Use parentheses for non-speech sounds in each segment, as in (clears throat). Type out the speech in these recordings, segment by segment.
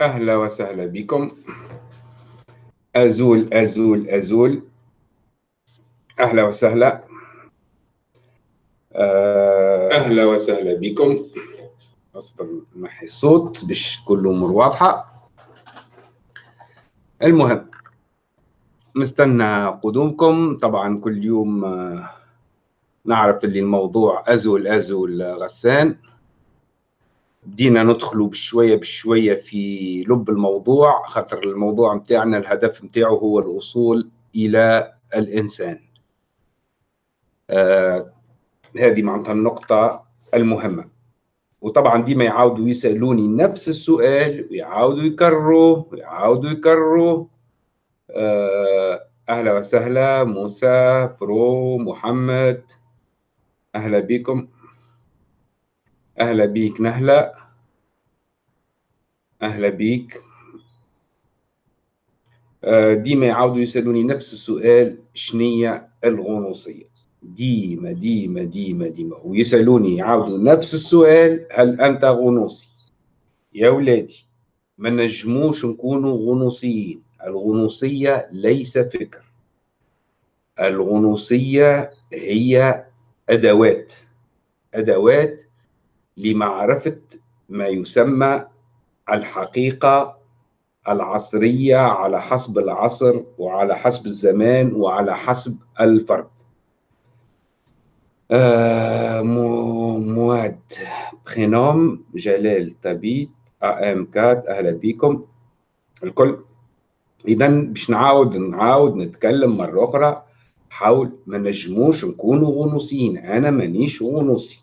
أهلا وسهلا بكم. أزول أزول أزول. أهلا وسهلا. آه، أهلا وسهلا بكم. أصبر نحي الصوت باش كل أمور واضحة. المهم نستنى قدومكم. طبعا كل يوم آه، نعرف اللي الموضوع أزول أزول غسان. بدينا ندخلوا بشوية بشوية في لب الموضوع خاطر الموضوع متاعنا الهدف متاعه هو الوصول إلى الإنسان. آه هذه معناتها النقطة المهمة. وطبعا ديما يعاودوا يسألوني نفس السؤال ويعاودوا يكرروا ويعاودوا يكرروا آه أهلا وسهلا موسى برو محمد أهلا بكم. أهلا بيك نهلة. أهلا بيك. آه، ديما يعاودوا يسألوني نفس السؤال شنية الغنوصية؟ ديما ديما ديما ديما. ويسألوني يعاودوا نفس السؤال هل أنت غنوصي؟ يا ولادي ما نجموش نكونوا غنوصيين. الغنوصية ليس فكر. الغنوصية هي أدوات. أدوات لمعرفة ما يسمى الحقيقة العصرية على حسب العصر وعلى حسب الزمان وعلى حسب الفرد. آه مواد. برينوم جلال تبيت آم كات أهلا بكم. الكل. اذا باش نعاود نعاود نتكلم مرة أخرى حاول ما نجموش نكونوا غنوصيين أنا مانيش غنوصي.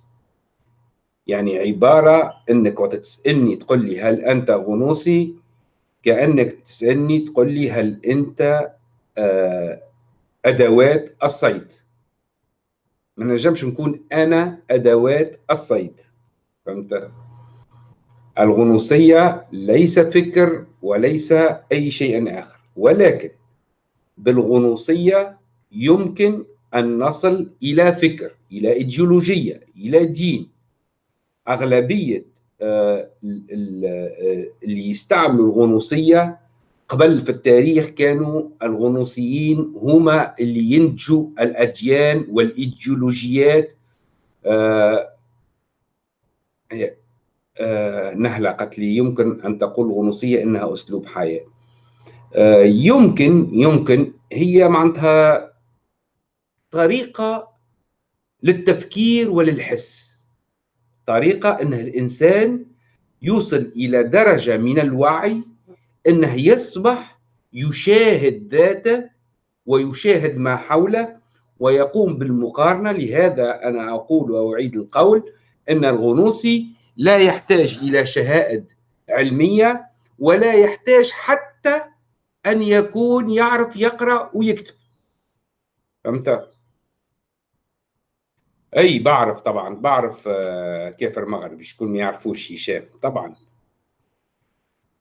يعني عبارة إنك وقت تسألني تقول لي هل أنت غنوصي؟ كأنك تسألني تقول لي هل أنت آه، أدوات الصيد. ما نجمش نكون أنا أدوات الصيد. فهمت؟ الغنوصية ليس فكر وليس أي شيء آخر. ولكن بالغنوصية يمكن أن نصل إلى فكر إلى إيديولوجية إلى دين. أغلبية آه، آه، اللي يستعملوا الغنوصية قبل في التاريخ كانوا الغنوصيين هما اللي ينتجوا الأديان والإيديولوجيات آه، نهله قالت لي يمكن أن تقول الغنوصية إنها أسلوب حياة. يمكن يمكن هي معناتها طريقة للتفكير وللحس. طريقة أن الإنسان يوصل إلى درجة من الوعي أنه يصبح يشاهد ذاته ويشاهد ما حوله ويقوم بالمقارنة لهذا أنا أقول وأعيد القول أن الغنوصي لا يحتاج إلى شهائد علمية ولا يحتاج حتى أن يكون يعرف يقرأ ويكتب فهمت؟ أي بعرف طبعا بعرف آه، كافر مغربي شكون ما يعرفوش هشام طبعا.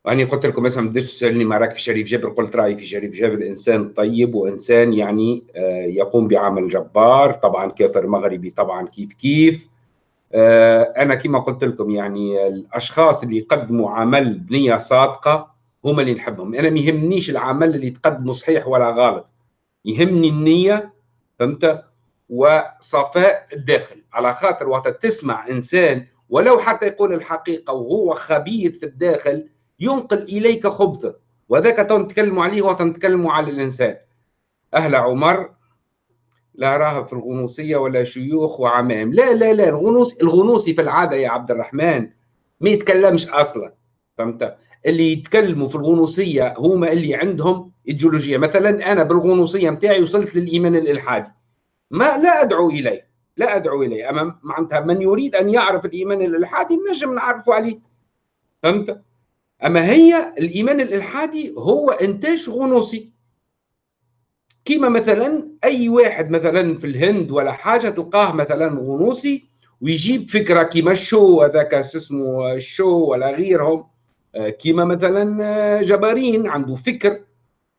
وأني قلت لكم مثلا بديش تسألني ما راك في شريف جابر قلت رأيي في شريف جابر إنسان طيب وإنسان يعني آه، يقوم بعمل جبار. طبعا كافر مغربي طبعا كيف كيف. آه، أنا كما قلت لكم يعني الأشخاص اللي يقدموا عمل بنية صادقة هم اللي نحبهم. أنا ما يهمنيش العمل اللي تقدمه صحيح ولا غلط. يهمني النية فهمت؟ وصفاء الداخل. على خاطر وقت تسمع إنسان ولو حتى يقول الحقيقة وهو خبيث في الداخل ينقل إليك خبثه. وذاك نتكلموا عليه وقت نتكلموا على الإنسان. أهلا عمر لا راه في الغنوصية ولا شيوخ وعمام. لا لا لا الغنوص الغنوصي في العادة يا عبد الرحمن ما يتكلمش أصلا. فهمت؟ اللي يتكلموا في الغنوصية هما اللي عندهم إيديولوجية. مثلا أنا بالغنوصية متاعي وصلت للإيمان الإلحادي. ما لا أدعو إليه لا أدعو إليه. أما معناتها من يريد أن يعرف الإيمان الإلحادي نجم نعرفه عليه. فهمت؟ أما هي الإيمان الإلحادي هو إنتاج غنوصي. كيما مثلا أي واحد مثلا في الهند ولا حاجة تلقاه مثلا غنوصي ويجيب فكرة كيما أوشو هذاك اسمه أوشو ولا غيرهم. آه، كيما مثلا جبران عنده فكر.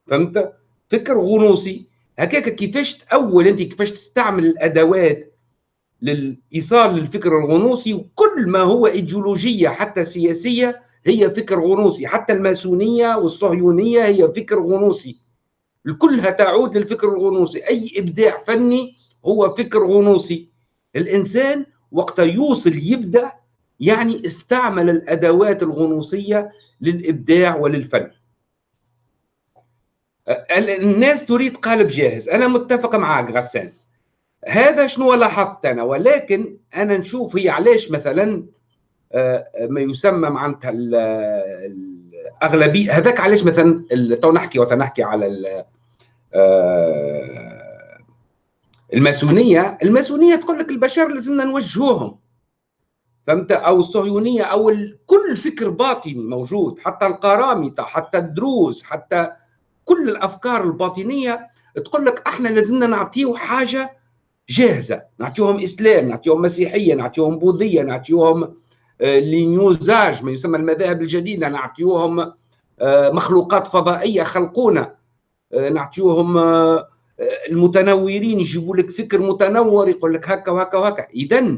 فهمت؟ فكر غنوصي. هكاك كيفاش تأول أنت كيفاش تستعمل الأدوات للإيصال للفكر الغنوصي وكل ما هو إيديولوجية حتى سياسية هي فكر غنوصي. حتى الماسونية والصهيونية هي فكر غنوصي. كلها تعود للفكر الغنوصي. أي إبداع فني هو فكر غنوصي. الإنسان وقت يوصل يبدأ يعني استعمل الأدوات الغنوصية للإبداع وللفن. الناس تريد قالب جاهز. أنا متفق معك غسان. هذا شنو لاحظت أنا؟ ولكن أنا نشوف هي علاش مثلا آه، ما يسمى معناتها الأغلبية. هذاك علاش مثلا تو نحكي وتنحكي على آه، الماسونية. الماسونية تقول لك البشر لازمنا نوجهوهم. فهمت؟ أو الصهيونية أو كل فكر باطني موجود. حتى القرامطة حتى الدروز حتى كل الأفكار الباطنية تقول لك إحنا لازمنا نعطيه حاجة جاهزة. نعطيهم إسلام نعطيهم مسيحية نعطيهم بوذية نعطيهم آه، لنيوزاج ما يسمى المذاهب الجديدة نعطيهم آه، مخلوقات فضائية خلقونا. آه، نعطيهم المتنورين يجيبوا لك فكر متنور يقول لك هكا وهكا وهكا. اذا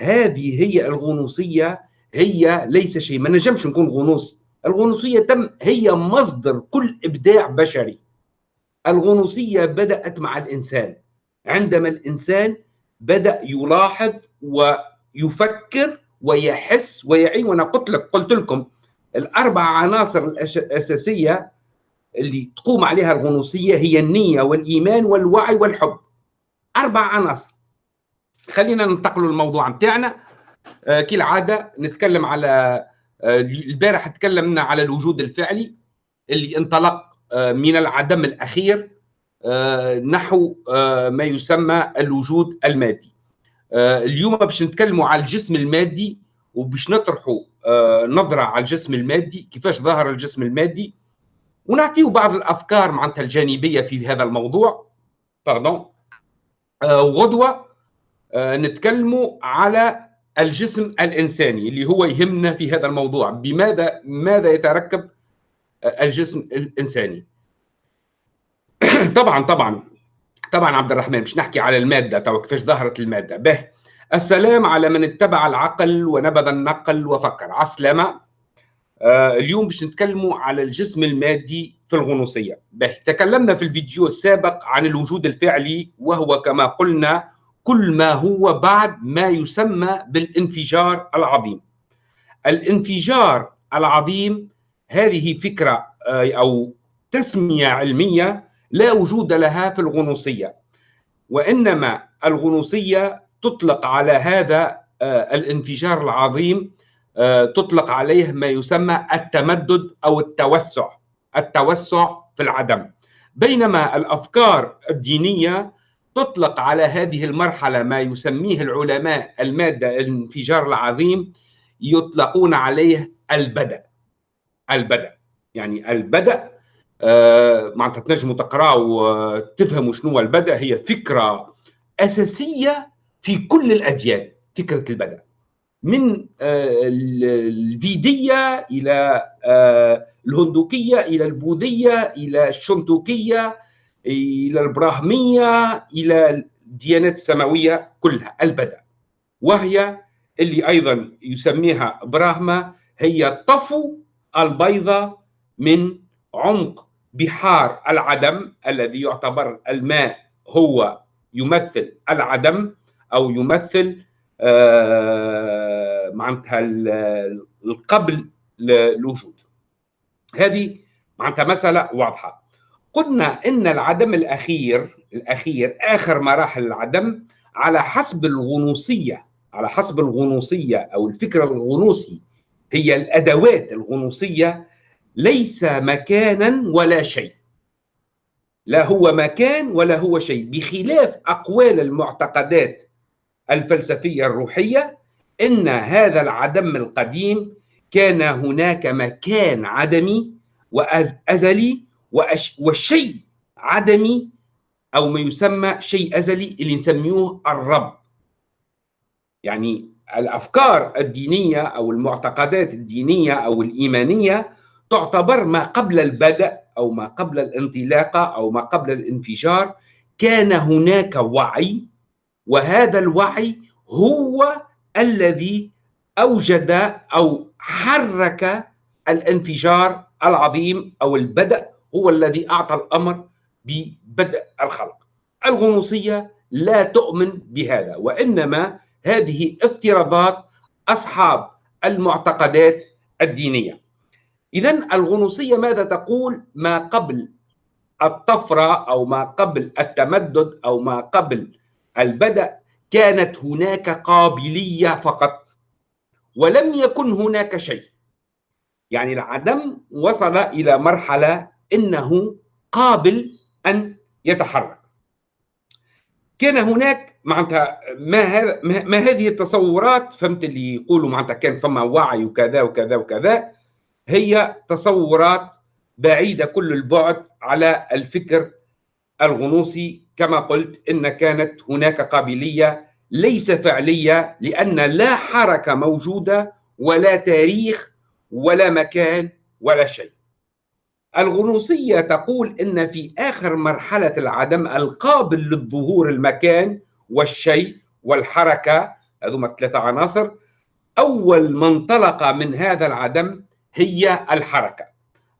هذه هي الغنوصية هي ليس شيء. ما نجمش نكون غنوصي الغنوصية تم هي مصدر كل إبداع بشري. الغنوصية بدأت مع الإنسان. عندما الإنسان بدأ يلاحظ ويفكر ويحس ويعي وأنا قلت لك قلت لكم الأربع عناصر الأساسية اللي تقوم عليها الغنوصية هي النية والإيمان والوعي والحب. أربع عناصر. خلينا ننتقل للموضوع بتاعنا. آه كالعادة نتكلم على البارح تكلمنا على الوجود الفعلي اللي انطلق آه من العدم الأخير آه، نحو آه، ما يسمى الوجود المادي. آه، اليوم باش نتكلموا على الجسم المادي وباش نطرحوا نظرة على الجسم المادي كيفاش ظهر الجسم المادي ونعطيه بعض الأفكار معناتها الجانبية في هذا الموضوع. باردون وغدوة نتكلموا على الجسم الإنساني اللي هو يهمنا في هذا الموضوع. بماذا ماذا يتركب الجسم الإنساني؟ (clears throat) طبعا طبعا. طبعا عبد الرحمن مش نحكي على المادة تو كيفاش ظهرت المادة. به. السلام على من اتبع العقل ونبذ النقل وفكر. عسلامة. آه اليوم باش نتكلموا على الجسم المادي في الغنوصية. به. تكلمنا في الفيديو السابق عن الوجود الفعلي وهو كما قلنا كل ما هو بعد ما يسمى بالانفجار العظيم. الانفجار العظيم هذه فكرة آه أو تسمية علمية لا وجود لها في الغنوصية. وإنما الغنوصية تطلق على هذا آه، الانفجار العظيم آه، تطلق عليه ما يسمى التمدد أو التوسع التوسع في العدم. بينما الأفكار الدينية تطلق على هذه المرحلة ما يسميه العلماء المادة الانفجار العظيم يطلقون عليه البدء البدء يعني البدء آه، معناتها تنجموا تقراوا وتفهموا شنو البدء هي فكرة أساسية في كل الأديان فكرة البدء من آه، الفيدية إلى آه، الهندوكية إلى البوذية إلى الشنتوكيه إلى البراهمية إلى الديانات السماوية كلها البدء. وهي اللي أيضا يسميها براهما هي الطفو البيضة من عمق بحار العدم الذي يعتبر الماء هو يمثل العدم أو يمثل آه، معناتها القبل للوجود هذه معناتها مسألة واضحة. قلنا إن العدم الأخير الأخير آخر مراحل العدم على حسب الغنوصية على حسب الغنوصية أو الفكر الغنوصي هي الأدوات الغنوصية ليس مكانا ولا شيء. لا هو مكان ولا هو شيء. بخلاف أقوال المعتقدات الفلسفية الروحية إن هذا العدم القديم كان هناك مكان عدمي وازلي والشيء عدمي أو ما يسمى شيء أزلي اللي نسميوه الرب. يعني الأفكار الدينية أو المعتقدات الدينية أو الإيمانية تعتبر ما قبل البدء أو ما قبل الانطلاقه أو ما قبل الانفجار. كان هناك وعي وهذا الوعي هو الذي أوجد أو حرك الانفجار العظيم أو البدء هو الذي أعطى الأمر ببدء الخلق. الغنوصية لا تؤمن بهذا وإنما هذه افتراضات أصحاب المعتقدات الدينية. اذا الغنوصية ماذا تقول؟ ما قبل الطفرة أو ما قبل التمدد أو ما قبل البدء كانت هناك قابلية فقط ولم يكن هناك شيء. يعني العدم وصل إلى مرحلة إنه قابل أن يتحرك. كان هناك معناتها ما ما هذه التصورات فهمت اللي يقولوا معناتها كان فما وعي وكذا وكذا وكذا هي تصورات بعيدة كل البعد على الفكر الغنوصي كما قلت إن كانت هناك قابلية ليس فعلية لأن لا حركة موجودة ولا تاريخ ولا مكان ولا شيء. الغنوصية تقول إن في آخر مرحلة العدم القابل للظهور المكان والشيء والحركة هذوما ثلاثة عناصر. أول ما انطلق من هذا العدم هي الحركة.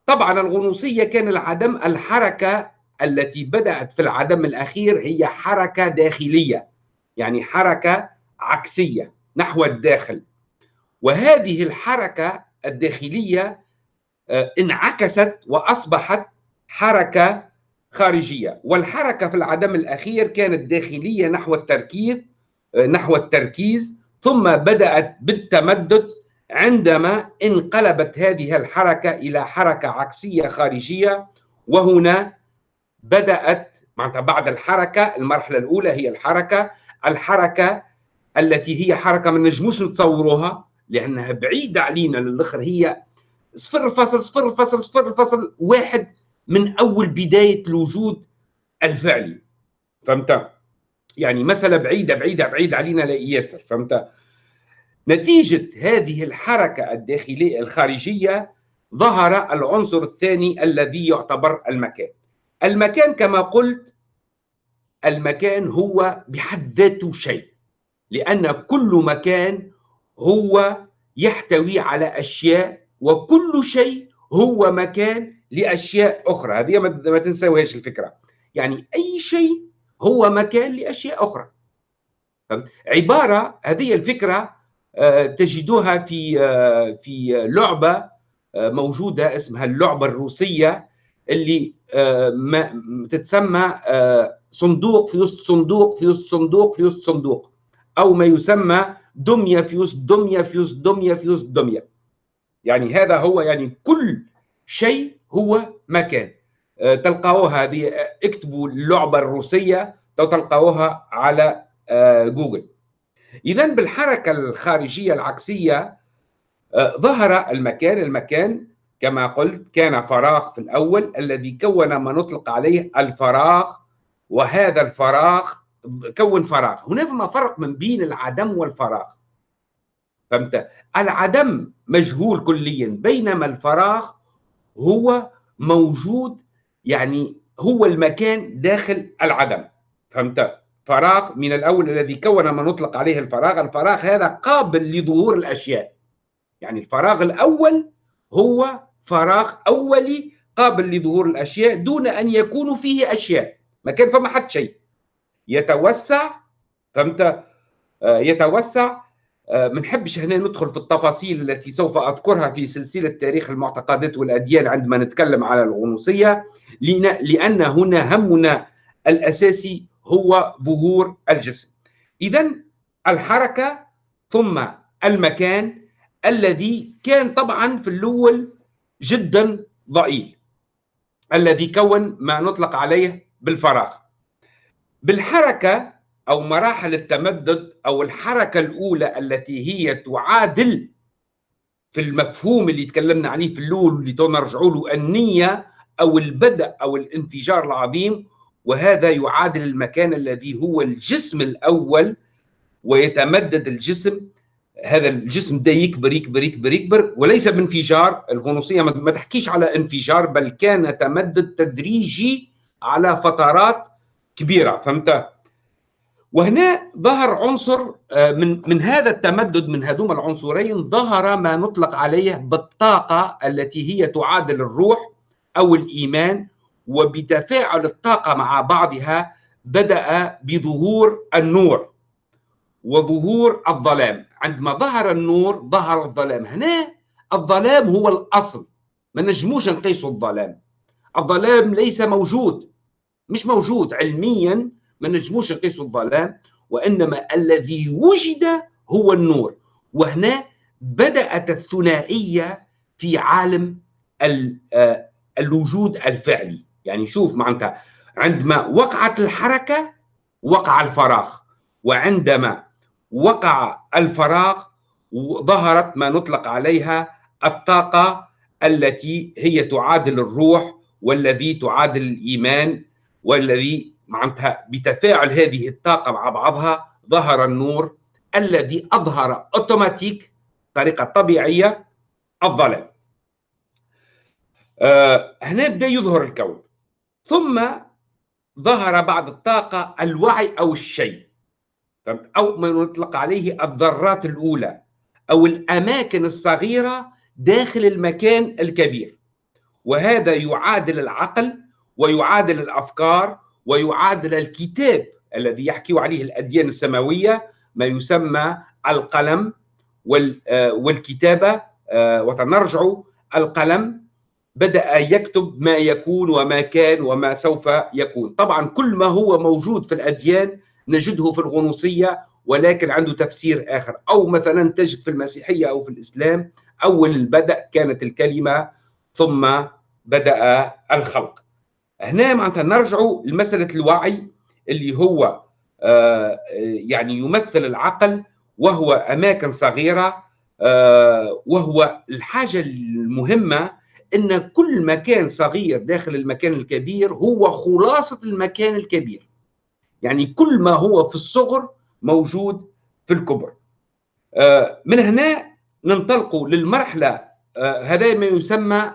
طبعا الغنوصية كان العدم الحركة التي بدأت في العدم الأخير هي حركة داخلية يعني حركة عكسية نحو الداخل. وهذه الحركة الداخلية آه، انعكست وأصبحت حركة خارجية. والحركة في العدم الأخير كانت داخلية نحو التركيز آه، نحو التركيز ثم بدأت بالتمدد عندما انقلبت هذه الحركة إلى حركة عكسية خارجية. وهنا بدأت معناتها بعد الحركة المرحلة الأولى هي الحركة الحركة التي هي حركة ما نجموش نتصوروها لأنها بعيدة علينا للآخر هي صفر فاصل صفر فاصل صفر فاصل واحد من أول بداية الوجود الفعلي. فهمت؟ يعني مسألة بعيدة بعيدة بعيدة علينا ياسر فهمت؟ نتيجة هذه الحركة الداخلية الخارجية ظهر العنصر الثاني الذي يعتبر المكان. المكان كما قلت المكان هو بحد ذاته شيء لأن كل مكان هو يحتوي على أشياء وكل شيء هو مكان لأشياء أخرى. هذه ما تنسوهاش الفكرة. يعني أي شيء هو مكان لأشياء أخرى. عبارة هذه الفكرة آه، تجدوها في آه، في لعبة آه، موجودة اسمها اللعبة الروسية اللي تتسمى صندوق في وسط صندوق في وسط صندوق في وسط صندوق أو ما يسمى دمية في وسط دمية في وسط دمية في وسط دمية. يعني هذا هو يعني كل شيء هو مكان. آه، تلقاوها هذه آه، اكتبوا اللعبة الروسية تلقاوها على آه، جوجل. إذا بالحركة الخارجية العكسية ظهر المكان. المكان كما قلت كان فراغ في الأول الذي كون ما نطلق عليه الفراغ وهذا الفراغ كون فراغ. هناك فرق من بين العدم والفراغ. فهمت؟ العدم مجهول كليا. بينما الفراغ هو موجود يعني هو المكان داخل العدم. فهمت؟ فراغ من الأول الذي كون ما نطلق عليه الفراغ. الفراغ هذا قابل لظهور الأشياء. يعني الفراغ الأول هو فراغ أولي قابل لظهور الأشياء دون أن يكون فيه أشياء. ما كان فما حد شيء. يتوسع فهمت؟ آه، يتوسع ما آه، نحبش هنا ندخل في التفاصيل التي سوف أذكرها في سلسلة تاريخ المعتقدات والأديان عندما نتكلم على الغنوصية لأن هنا همنا الأساسي هو ظهور الجسم. اذا الحركة ثم المكان الذي كان طبعا في الأول جدا ضئيل الذي كون ما نطلق عليه بالفراغ. بالحركة أو مراحل التمدد أو الحركة الأولى التي هي تعادل في المفهوم اللي تكلمنا عليه في الأول اللي نرجعوا له النية أو البدء أو الانفجار العظيم. وهذا يعادل المكان الذي هو الجسم الأول ويتمدد الجسم. هذا الجسم ده يكبر يكبر يكبر يكبر وليس بانفجار. الغنوصيه ما تحكيش على انفجار بل كان تمدد تدريجي على فترات كبيرة. فهمت؟ وهنا ظهر عنصر آه، من من هذا التمدد من هذوما العنصرين ظهر ما نطلق عليه بالطاقة التي هي تعادل الروح أو الإيمان وبتفاعل الطاقة مع بعضها بدأ بظهور النور وظهور الظلام. عندما ظهر النور ظهر الظلام. هنا الظلام هو الأصل. ما نجموش نقيسوا الظلام. الظلام ليس موجود مش موجود علميا ما نجموش نقيسوا الظلام وإنما الذي وجد هو النور. وهنا بدأت الثنائية في عالم آه، الوجود الفعلي. يعني شوف معناتها عندما وقعت الحركة وقع الفراغ. وعندما وقع الفراغ ظهرت ما نطلق عليها الطاقة التي هي تعادل الروح والذي تعادل الإيمان والذي معناتها بتفاعل هذه الطاقة مع بعضها ظهر النور الذي أظهر أوتوماتيك طريقة طبيعية الظلام. أه هنا بدأ يظهر الكون. ثم ظهر بعد الطاقة الوعي أو الشيء. أو ما يطلق عليه الذرات الأولى أو الأماكن الصغيرة داخل المكان الكبير. وهذا يعادل العقل ويعادل الأفكار ويعادل الكتاب الذي يحكي عليه الأديان السماوية ما يسمى القلم آه، والكتابه آه، وتنرجع القلم. بدأ يكتب ما يكون وما كان وما سوف يكون. طبعا كل ما هو موجود في الأديان نجده في الغنوصية ولكن عنده تفسير آخر. أو مثلا تجد في المسيحية أو في الإسلام أول البدء كانت الكلمة ثم بدأ الخلق. هنا معناتها نرجع لمسألة الوعي اللي هو آه، يعني يمثل العقل وهو أماكن صغيرة آه، وهو الحاجة المهمة إن كل مكان صغير داخل المكان الكبير هو خلاصة المكان الكبير. يعني كل ما هو في الصغر موجود في الكبر. آه، من هنا ننطلق للمرحلة هذا ما يسمى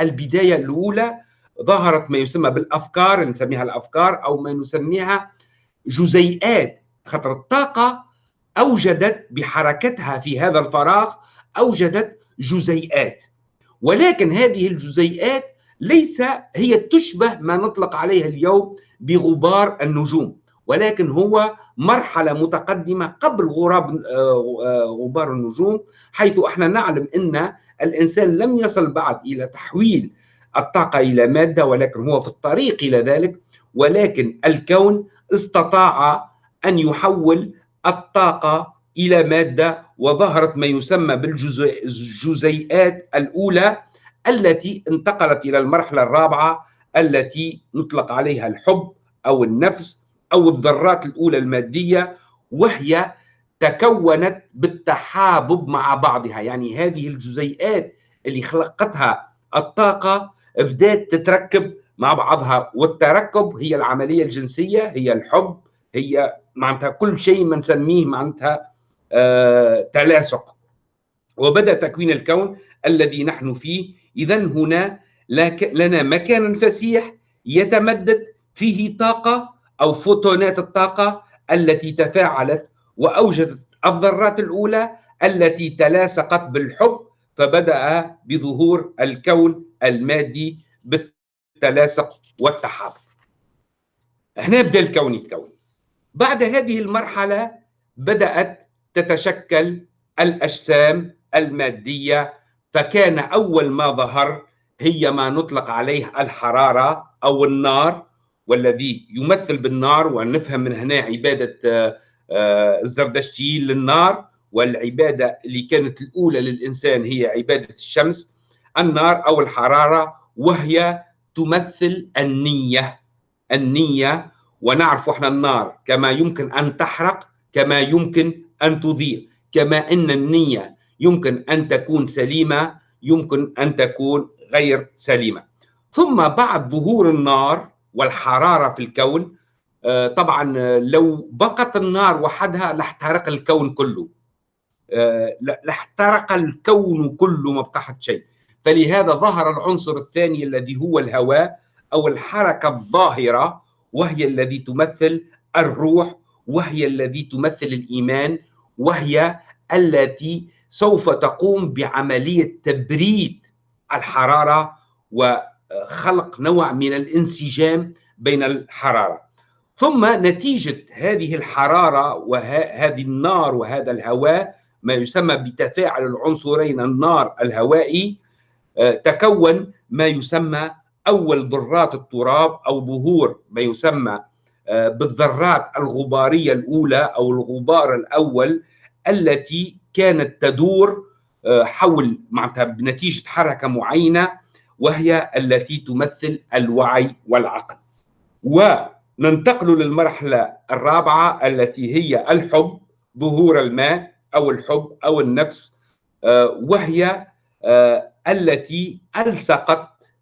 البداية الأولى ظهرت ما يسمى بالأفكار نسميها الأفكار أو ما نسميها جزيئات. خطر الطاقة أوجدت بحركتها في هذا الفراغ أوجدت جزيئات. ولكن هذه الجزيئات ليس هي تشبه ما نطلق عليها اليوم بغبار النجوم ولكن هو مرحلة متقدمة قبل غراب آه، غبار النجوم حيث إحنا نعلم إن الإنسان لم يصل بعد إلى تحويل الطاقة إلى مادة ولكن هو في الطريق إلى ذلك ولكن الكون استطاع أن يحول الطاقة إلى مادة وظهرت ما يسمى بالجزيئات الأولى التي انتقلت إلى المرحلة الرابعة التي نطلق عليها الحب أو النفس أو الذرات الأولى المادية وهي تكونت بالتحابب مع بعضها. يعني هذه الجزيئات اللي خلقتها الطاقة بدأت تتركب مع بعضها والتركب هي العملية الجنسية هي الحب هي معناتها كل شيء ما نسميه معناتها آه تلاصق. وبدأ تكوين الكون الذي نحن فيه. اذا هنا لنا مكان فسيح يتمدد فيه طاقة أو فوتونات الطاقة التي تفاعلت وأوجدت الذرات الأولى التي تلاصقت بالحب فبدأ بظهور الكون المادي بالتلاصق والتحابب هنا بدأ الكون يتكون. بعد هذه المرحلة بدأت تتشكل الأجسام المادية فكان أول ما ظهر هي ما نطلق عليه الحرارة أو النار والذي يمثل بالنار ونفهم من هنا عبادة آه، آه، الزردشتي للنار. والعبادة اللي كانت الأولى للإنسان هي عبادة الشمس النار أو الحرارة وهي تمثل النية النية ونعرف إحنا النار كما يمكن أن تحرق كما يمكن أن تضيء كما إن النية يمكن أن تكون سليمة يمكن أن تكون غير سليمة. ثم بعد ظهور النار والحرارة في الكون آه، طبعا لو بقت النار وحدها لاحترق الكون كله. لاحترق الكون كله ما بقى شيء. فلهذا ظهر العنصر الثاني الذي هو الهواء أو الحركة الظاهرة وهي الذي تمثل الروح وهي التي تمثل الإيمان وهي التي سوف تقوم بعملية تبريد الحرارة وخلق نوع من الانسجام بين الحرارة. ثم نتيجة هذه الحرارة وهذه النار وهذا الهواء ما يسمى بتفاعل العنصرين النار الهوائي آه، تكون ما يسمى أول ذرات التراب أو ظهور ما يسمى آه، بالذرات الغبارية الأولى أو الغبار الأول التي كانت تدور آه، حول معناتها بنتيجة حركة معينة وهي التي تمثل الوعي والعقل. وننتقل للمرحلة الرابعة التي هي الحب ظهور الماء. أو الحب أو النفس آه، وهي التي ألصقت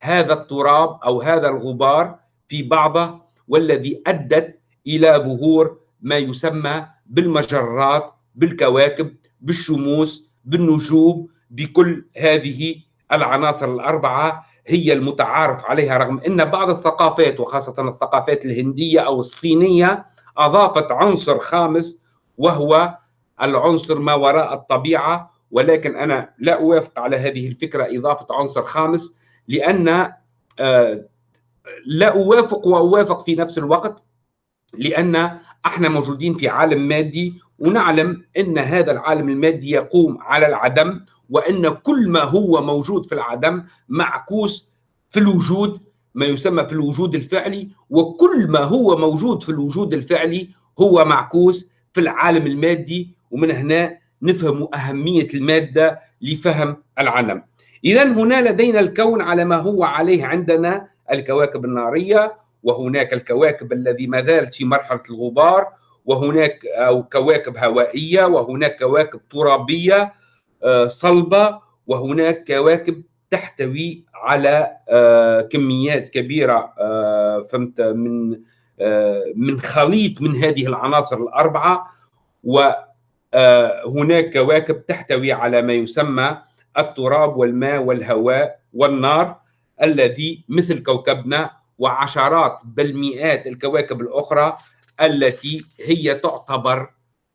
هذا التراب أو هذا الغبار في بعضه والذي أدت إلى ظهور ما يسمى بالمجرات بالكواكب بالشموس بالنجوم بكل هذه العناصر الأربعة هي المتعارف عليها رغم إن بعض الثقافات وخاصة الثقافات الهندية أو الصينية أضافت عنصر خامس وهو العنصر ما وراء الطبيعة ولكن أنا لا أوافق على هذه الفكرة إضافة عنصر خامس لأن آه، لا أوافق وأوافق في نفس الوقت لأن إحنا موجودين في عالم مادي ونعلم إن هذا العالم المادي يقوم على العدم وإن كل ما هو موجود في العدم معكوس في الوجود ما يسمى في الوجود الفعلي وكل ما هو موجود في الوجود الفعلي هو معكوس في العالم المادي ومن هنا نفهم أهمية المادة لفهم العالم إذا هنا لدينا الكون على ما هو عليه عندنا الكواكب النارية وهناك الكواكب الذي ما زالت في مرحلة الغبار وهناك أو كواكب هوائية وهناك كواكب ترابية آه، صلبة وهناك كواكب تحتوي على آه، كميات كبيرة آه، فهمت من من خليط من هذه العناصر الأربعة وهناك كواكب تحتوي على ما يسمى التراب والماء والهواء والنار الذي مثل كوكبنا وعشرات بل مئات الكواكب الأخرى التي هي تعتبر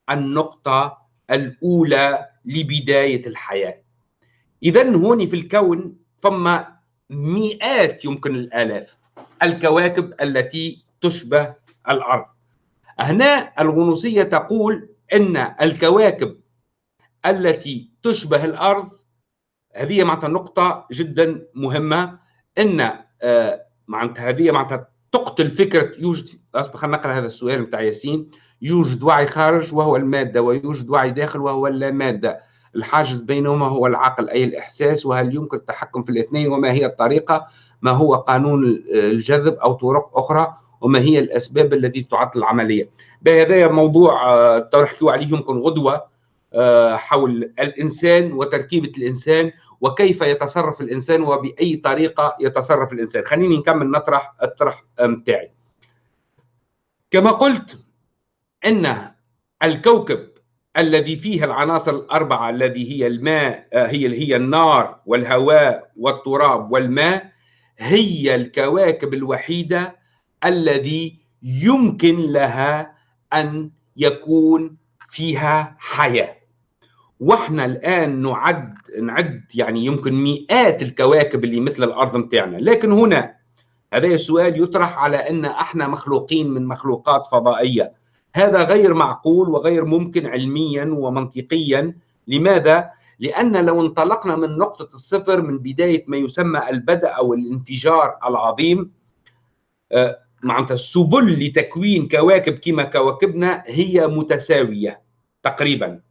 النقطة الأولى لبداية الحياة. اذا هون في الكون ثم مئات يمكن الآلاف الكواكب التي تشبه الأرض. هنا الغنوصية تقول إن الكواكب التي تشبه الأرض هذه معناتها نقطة جدا مهمة. أن آه، معناتها هذه معناتها تقتل فكرة يوجد خلينا نقرأ هذا السؤال بتاع ياسين. يوجد وعي خارج وهو المادة ويوجد وعي داخل وهو اللامادة الحاجز بينهما هو العقل أي الإحساس وهل يمكن التحكم في الاثنين وما هي الطريقة؟ ما هو قانون الجذب أو طرق أخرى؟ وما هي الأسباب التي تعطل العملية. هذا موضوع آه، تحكيوا عليه يمكن غدوة آه، حول الإنسان وتركيبة الإنسان وكيف يتصرف الإنسان وبأي طريقة يتصرف الإنسان. خليني نكمل نطرح الطرح بتاعي. كما قلت إن الكوكب الذي فيه العناصر الأربعة الذي هي الماء آه، هي هي النار والهواء والتراب والماء هي الكواكب الوحيدة الذي يمكن لها أن يكون فيها حياة. وإحنا الآن نعد نعد يعني يمكن مئات الكواكب اللي مثل الأرض متاعنا. لكن هنا هذا السؤال يطرح على أن إحنا مخلوقين من مخلوقات فضائية. هذا غير معقول وغير ممكن علميا ومنطقيا. لماذا؟ لأن لو انطلقنا من نقطة الصفر من بداية ما يسمى البدء أو الانفجار العظيم آه، معناتها السبل لتكوين كواكب كما كواكبنا هي متساوية تقريبا.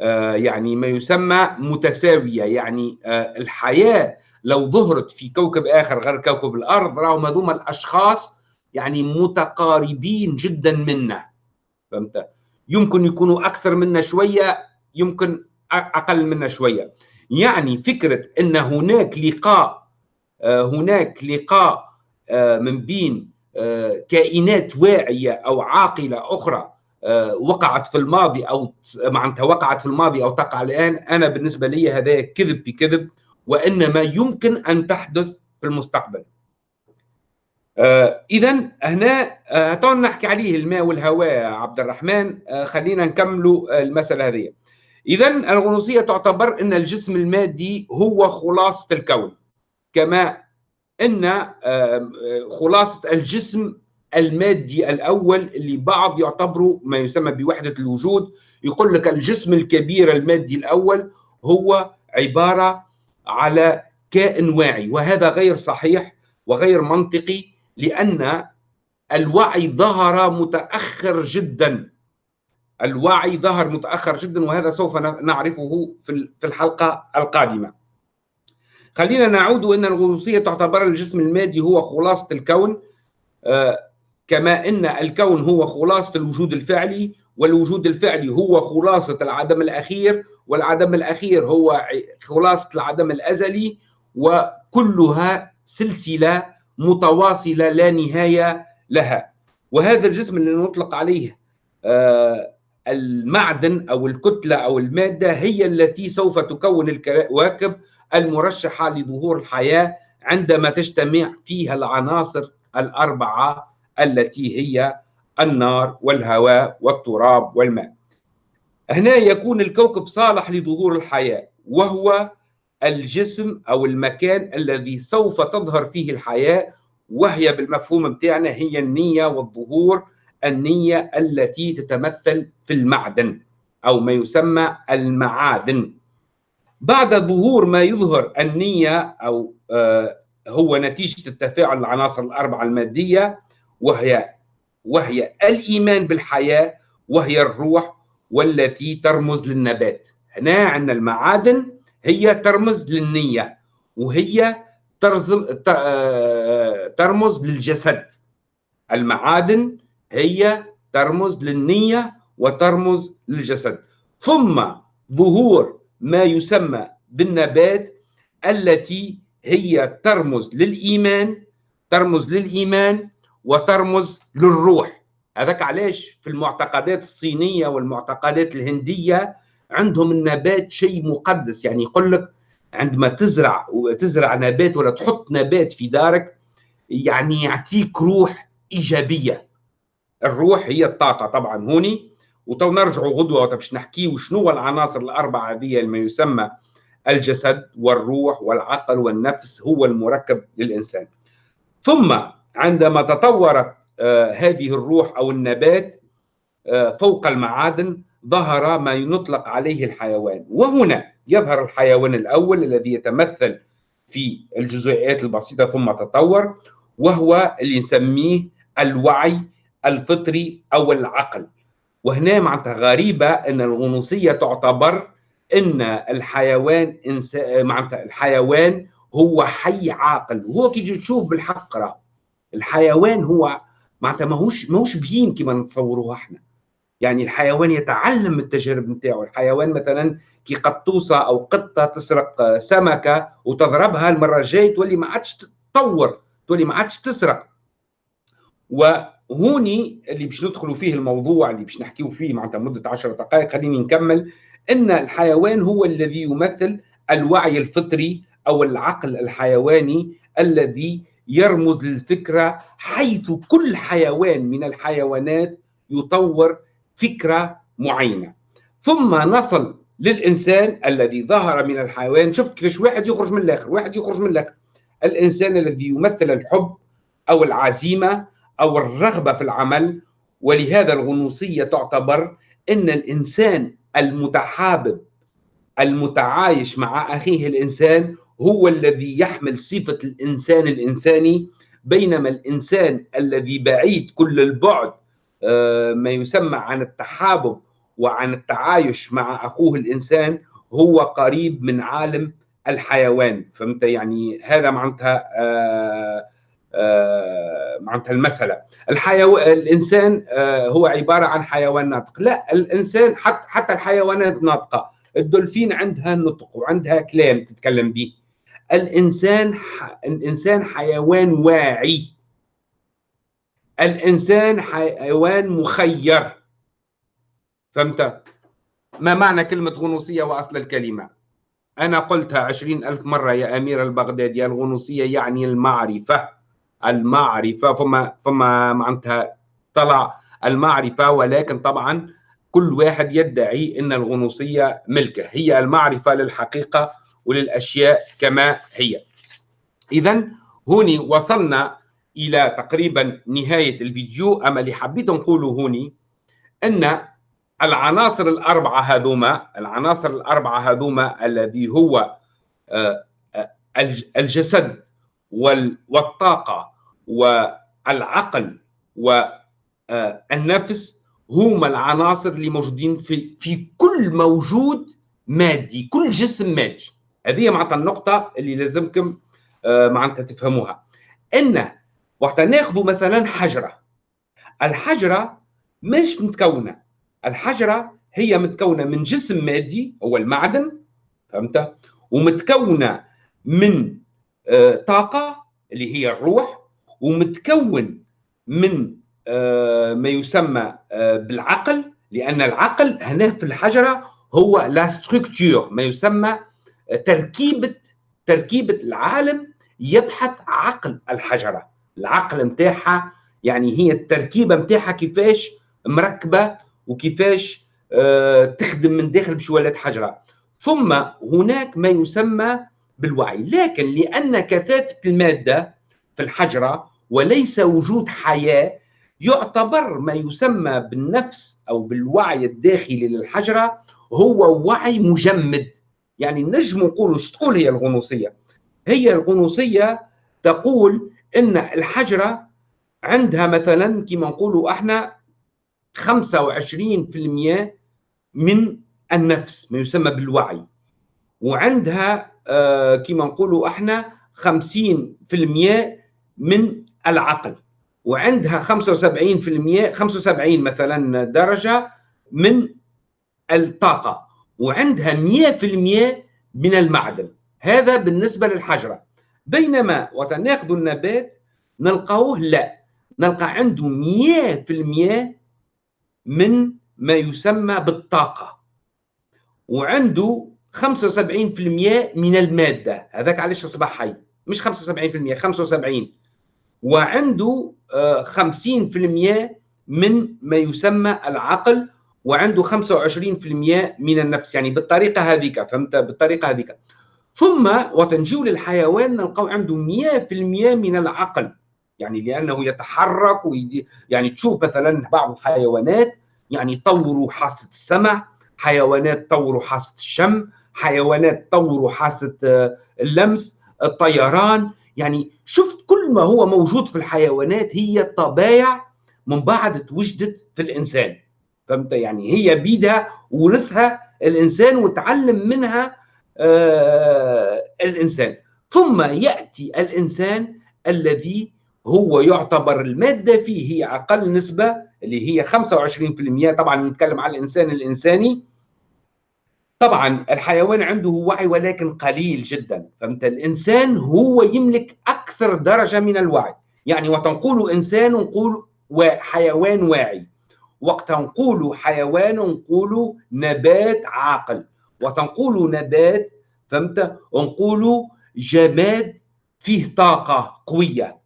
آه، يعني ما يسمى متساوية. يعني آه، الحياة لو ظهرت في كوكب آخر غير كوكب الأرض راهم هذوما الأشخاص يعني متقاربين جدا منا. فهمت؟ يمكن يكونوا أكثر منا شوية يمكن أقل منا شوية. يعني فكرة إن هناك لقاء آه، هناك لقاء من بين كائنات واعية أو عاقلة أخرى آه، وقعت في الماضي أو معناتها وقعت في الماضي أو تقع الآن أنا بالنسبة لي هذا كذب بكذب وإنما يمكن أن تحدث في المستقبل. آه اذا هنا آه نحكي عليه الماء والهواء عبد الرحمن آه خلينا نكملوا المسألة هذه اذا الغنوصية تعتبر إن الجسم المادي هو خلاصة الكون كما إن آه، خلاصة الجسم المادي الأول اللي بعض يعتبره ما يسمى بوحدة الوجود يقول لك الجسم الكبير المادي الأول هو عبارة على كائن واعي وهذا غير صحيح وغير منطقي لأن الوعي ظهر متأخر جدا. الوعي ظهر متأخر جدا وهذا سوف نعرفه في الحلقة القادمة. خلينا نعود ان الغنوصيه تعتبر الجسم المادي هو خلاصة الكون آه، كما إن الكون هو خلاصة الوجود الفعلي والوجود الفعلي هو خلاصة العدم الأخير والعدم الأخير هو خلاصة العدم الأزلي وكلها سلسلة متواصلة لا نهاية لها. وهذا الجسم اللي نطلق عليه آه، المعدن أو الكتلة أو المادة هي التي سوف تكون الكواكب المرشحة لظهور الحياة عندما تجتمع فيها العناصر الأربعة التي هي النار والهواء والتراب والماء. هنا يكون الكوكب صالح لظهور الحياة وهو الجسم أو المكان الذي سوف تظهر فيه الحياة وهي بالمفهوم بتاعنا هي النية والظهور النية التي تتمثل في المعدن أو ما يسمى المعادن بعد ظهور ما يظهر النية أو آه، هو نتيجة التفاعل العناصر الأربعة المادية وهي وهي الإيمان بالحياة وهي الروح والتي ترمز للنبات. هنا عندنا المعادن هي ترمز للنية وهي آه، ترمز للجسد. المعادن هي ترمز للنية وترمز للجسد. ثم ظهور ما يسمى بالنبات التي هي ترمز للإيمان ترمز للإيمان وترمز للروح. هذاك علاش في المعتقدات الصينية والمعتقدات الهندية عندهم النبات شيء مقدس. يعني يقول لك عندما تزرع وتزرع نبات ولا تحط نبات في دارك يعني يعطيك روح إيجابية. الروح هي الطاقة. طبعا هوني وتو نرجعوا غدوة باش نحكيو شنو العناصر الأربعة هذه ما يسمى الجسد والروح والعقل والنفس هو المركب للإنسان. ثم عندما تطورت آه هذه الروح أو النبات آه فوق المعادن ظهر ما يطلق عليه الحيوان. وهنا يظهر الحيوان الأول الذي يتمثل في الجزيئات البسيطة ثم تطور وهو اللي نسميه الوعي الفطري أو العقل. وهنا معناتها غريبه إن الغنوصية تعتبر إن الحيوان إنس... معناتها الحيوان هو حي عاقل. وهو كي تشوف بالحق راه الحيوان هو معناتها ماهوش ماهوش بهيم كما نتصوروه إحنا. يعني الحيوان يتعلم التجارب نتاعو. الحيوان مثلا كي قطوسه أو قطه تسرق سمكة وتضربها المرة الجاية تولي ما عادش تطور تولي ما عادش تسرق. وهوني اللي باش ندخلوا فيه الموضوع اللي باش نحكيو فيه معناتها مدة 10 دقائق خليني نكمل. إن الحيوان هو الذي يمثل الوعي الفطري أو العقل الحيواني الذي يرمز للفكرة حيث كل حيوان من الحيوانات يطور فكرة معينة. ثم نصل للإنسان الذي ظهر من الحيوان. شفت كيفاش واحد يخرج من الآخر واحد يخرج من الآخر. الإنسان الذي يمثل الحب أو العزيمة أو الرغبة في العمل ولهذا الغنوصية تعتبر إن الإنسان المتحابب المتعايش مع أخيه الإنسان هو الذي يحمل صفة الإنسان الإنساني بينما الإنسان الذي بعيد كل البعد آه، ما يسمى عن التحابب وعن التعايش مع أخوه الإنسان هو قريب من عالم الحيوان. فهمت؟ يعني هذا معناتها آه معناتها المسألة. الحيوان الإنسان آه هو عبارة عن حيوان ناطق. لا الإنسان حتى حتى الحيوانات ناطقة. الدولفين عندها نطق وعندها كلام تتكلم به. الإنسان الإنسان حيوان واعي. الإنسان حيوان مخير. فهمت؟ ما معنى كلمة غنوصية وأصل الكلمة؟ أنا قلتها عشرين ألف مرة يا أمير البغدادي الغنوصية يعني المعرفة. المعرفة فما فما معناتها طلع المعرفة ولكن طبعا كل واحد يدعي أن الغنوصية ملكة. هي المعرفة للحقيقة وللأشياء كما هي. إذا هوني وصلنا إلى تقريبا نهاية الفيديو. أما اللي حبيت نقوله هوني أن العناصر الأربعة هذوما العناصر الأربعة هذوما الذي هو آه، آه، الجسد والطاقة والعقل والنفس هما العناصر اللي موجودين في في كل موجود مادي كل جسم مادي. هذه معناتها النقطة اللي لازمكم آه، معناتها تفهموها. إن وقت ناخذ مثلا حجرة. الحجرة مش متكونة. الحجرة هي متكونة من جسم مادي هو المعدن فهمت؟ ومتكونة من آه، طاقة اللي هي الروح ومتكون من آه، ما يسمى آه، بالعقل لأن العقل هنا في الحجرة هو لا ستركتور ما يسمى تركيبة تركيبة العالم يبحث عقل الحجرة. العقل نتاعها يعني هي التركيبة نتاعها كيفاش مركبة وكيفاش آه، تخدم من داخل باش ولات حجرة. ثم هناك ما يسمى بالوعي. لكن لأن كثافة المادة في الحجرة وليس وجود حياة يعتبر ما يسمى بالنفس أو بالوعي الداخلي للحجرة هو وعي مجمد. يعني نجم نقول إيش تقول هي الغنوصية؟ هي الغنوصية تقول إن الحجرة عندها مثلا كما نقولوا إحنا 25% من النفس ما يسمى بالوعي. وعندها آه كما نقولوا إحنا 50% من العقل. وعندها 75% 75 مثلا درجة من الطاقة. وعندها 100% من المعدن. هذا بالنسبة للحجرة. بينما وتناخذ النبات نلقاوه لا. نلقى عنده 100% من ما يسمى بالطاقة. وعنده 75% من المادة. هذاك علاش أصبح حي؟ مش 75% 75 وعنده 50% من ما يسمى العقل وعنده 25% من النفس. يعني بالطريقة هذيك فهمت؟ بالطريقة هذيك. ثم وتنجيو للحيوان نلقاو عنده 100% من العقل. يعني لأنه يتحرك ويدي يعني تشوف مثلا بعض الحيوانات يعني طوروا حاسة السمع حيوانات طوروا حاسة الشم حيوانات طوروا حاسة آه، اللمس الطيران. يعني شفت كل ما هو موجود في الحيوانات هي طبايع من بعد توجدت في الإنسان. فهمت؟ يعني هي بيدها ورثها الإنسان وتعلم منها آه الإنسان. ثم يأتي الإنسان الذي هو يعتبر المادة فيه هي أقل نسبة اللي هي 25% طبعا نتكلم على الإنسان الإنساني. طبعا الحيوان عنده وعي ولكن قليل جدا فهمت؟ الإنسان هو يملك أكثر درجة من الوعي. يعني وقت نقول إنسان نقول حيوان واعي. وقت نقول حيوان نقول نبات عاقل. وقت نقول نبات فهمت؟ نقول جماد فيه طاقة قوية.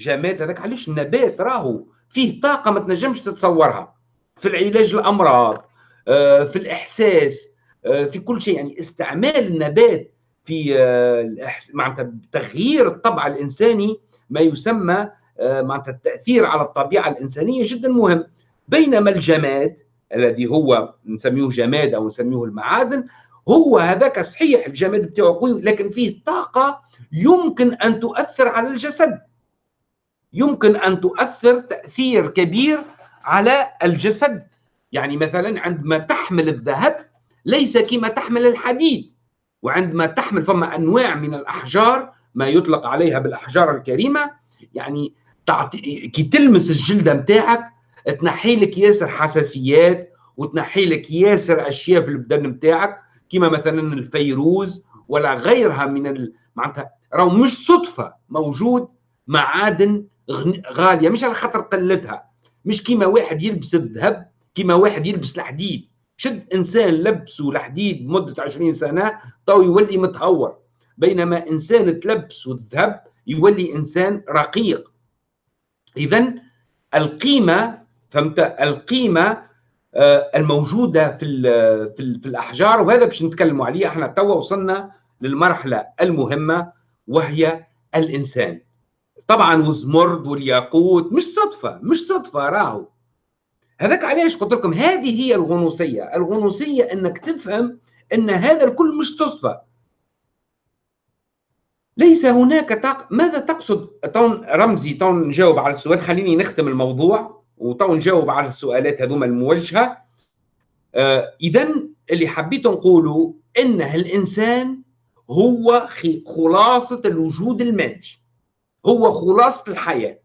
جماد هذاك علاش النبات راهو؟ فيه طاقة ما تنجمش تتصورها. في العلاج الأمراض آه، في الإحساس في كل شيء. يعني استعمال النبات في آه، معناتها تغيير الطبع الإنساني ما يسمى آه، معناتها التأثير على الطبيعة الإنسانية جدا مهم. بينما الجماد الذي هو نسميه جماد أو نسميه المعادن هو هذاك صحيح الجماد بتاعه قوي لكن فيه طاقة يمكن أن تؤثر على الجسد. يمكن أن تؤثر تأثير كبير على الجسد. يعني مثلا عندما تحمل الذهب ليس كما تحمل الحديد. وعندما تحمل فما أنواع من الأحجار ما يطلق عليها بالأحجار الكريمة يعني تعطي كي تلمس الجلده نتاعك تنحي لك ياسر حساسيات وتنحي لك ياسر أشياء في البدن نتاعك كما مثلا الفيروز ولا غيرها من ال... معناتها راهو مش صدفة موجود معادن غالية مش على خاطر قلتها. مش كيما واحد يلبس الذهب كيما واحد يلبس الحديد. شد إنسان لبسه الحديد مدة 20 سنة تو يولي متهور. بينما إنسان تلبسه الذهب يولي إنسان رقيق. اذا القيمة فهمت؟ القيمة آه، الموجودة في في, الأحجار وهذا باش نتكلموا عليه. إحنا توا وصلنا للمرحلة المهمة وهي الإنسان. طبعا والزمرد والياقوت مش صدفة مش صدفة راهو. هذاك علاش قلت لكم؟ هذه هي الغنوصية. الغنوصية إنك تفهم إن هذا الكل مش صدفه ليس هناك تق... ماذا تقصد؟ تون رمزي تون نجاوب على السؤال. خليني نختم الموضوع وتون نجاوب على السؤالات هذوما الموجهة. آه اذا اللي حبيت نقوله إن الإنسان هو خلاصة الوجود المادي. هو خلاصة الحياة.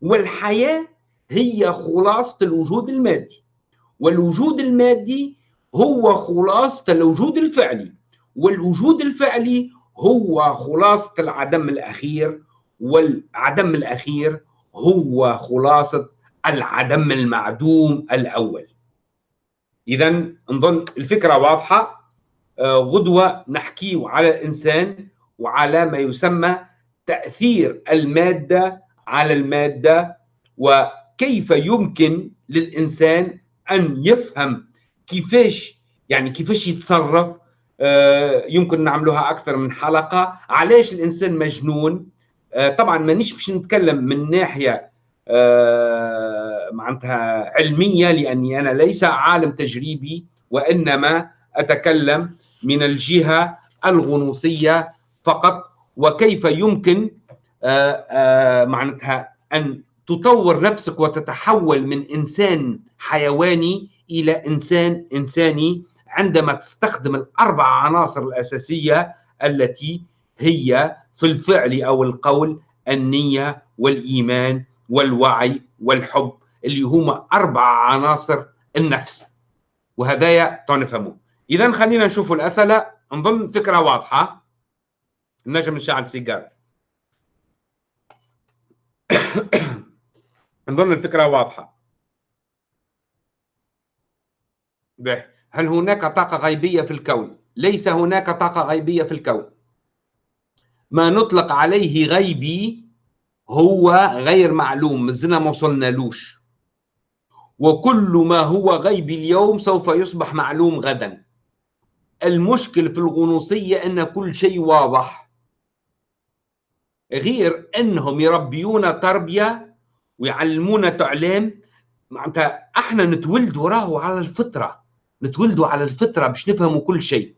والحياة هي خلاصة الوجود المادي والوجود المادي هو خلاصة الوجود الفعلي والوجود الفعلي هو خلاصة العدم الأخير والعدم الأخير هو خلاصة العدم المعدوم الأول. إذا نظن الفكرة واضحة آه، غدوة نحكي على الإنسان وعلى ما يسمى تأثير المادة على المادة وكيف يمكن للإنسان أن يفهم كيفاش يعني كيفاش يتصرف؟ آه، يمكن نعملوها أكثر من حلقة. علاش الإنسان مجنون؟ آه، طبعا مانيش باش نتكلم من ناحية آه، معناتها علمية لأني أنا ليس عالم تجريبي وإنما أتكلم من الجهة الغنوصية فقط. وكيف يمكن معناتها أن تطور نفسك وتتحول من إنسان حيواني إلى إنسان إنساني عندما تستخدم الأربع عناصر الأساسية التي هي في الفعل أو القول النية والإيمان والوعي والحب اللي هما أربع عناصر النفس. وهذايا تنفهموا اذا خلينا نشوف الأسئلة. نظن فكرة واضحة. نجم نشعل سيجار. نظن الفكرة واضحة. به هل هناك طاقة غيبية في الكون؟ ليس هناك طاقة غيبية في الكون. ما نطلق عليه غيبي هو غير معلوم مازلنا ما وصلنالوش وكل ما هو غيبي اليوم سوف يصبح معلوم غدا. المشكل في الغنوصية أن كل شيء واضح. غير أنهم يربيونا تربية ويعلمونا تعليم. معناتها إحنا نتولدوا راهو على الفطرة. نتولدوا على الفطرة باش نفهموا كل شيء.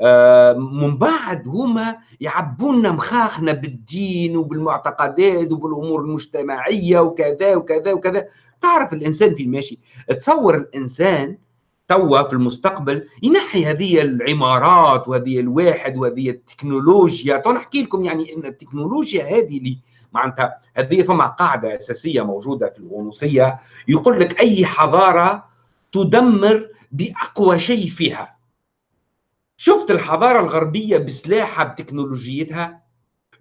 آه، من بعد هما يعبونا مخاخنا بالدين وبالمعتقدات وبالامور المجتمعية وكذا وكذا وكذا. تعرف الإنسان في ماشي؟ تصور الإنسان توا في المستقبل ينحي هذه العمارات وهذه الواحد وهذه التكنولوجيا. تو نحكي لكم يعني إن التكنولوجيا هذه اللي معناتها هذه فما قاعدة أساسية موجودة في الغنوصية يقول لك أي حضارة تدمر بأقوى شيء فيها. شفت الحضارة الغربية بسلاحها بتكنولوجيتها؟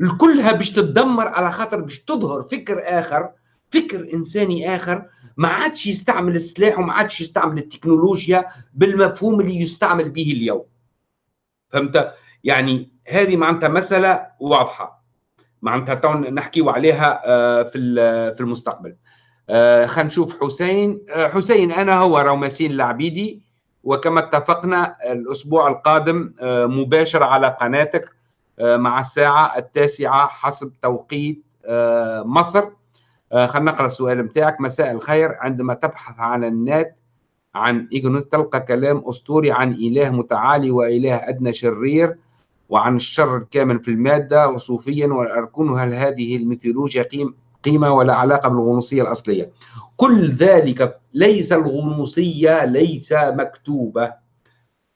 الكلها باش تتدمر على خاطر باش تظهر فكر آخر فكر إنساني آخر. ما عادش يستعمل السلاح وما عادش يستعمل التكنولوجيا بالمفهوم اللي يستعمل به اليوم. فهمت؟ يعني هذه معناتها مسألة واضحة. معناتها نحكيو عليها آه، في في المستقبل. آه خلينا نشوف حسين. آه حسين أنا هو روماسين العبيدي وكما اتفقنا الأسبوع القادم آه مباشر على قناتك آه مع الساعة التاسعة حسب توقيت آه مصر. آه خلينا نقرأ السؤال بتاعك. مساء الخير. عندما تبحث عن النت عن إيجونوس تلقى كلام أسطوري عن إله متعالي وإله أدنى شرير. وعن الشر الكامن في المادة وصوفيا والأركون هل هذه الميثولوجيا قيم قيمة ولا علاقة بالغنوصية الأصلية. كل ذلك ليس الغنوصية ليس مكتوبة.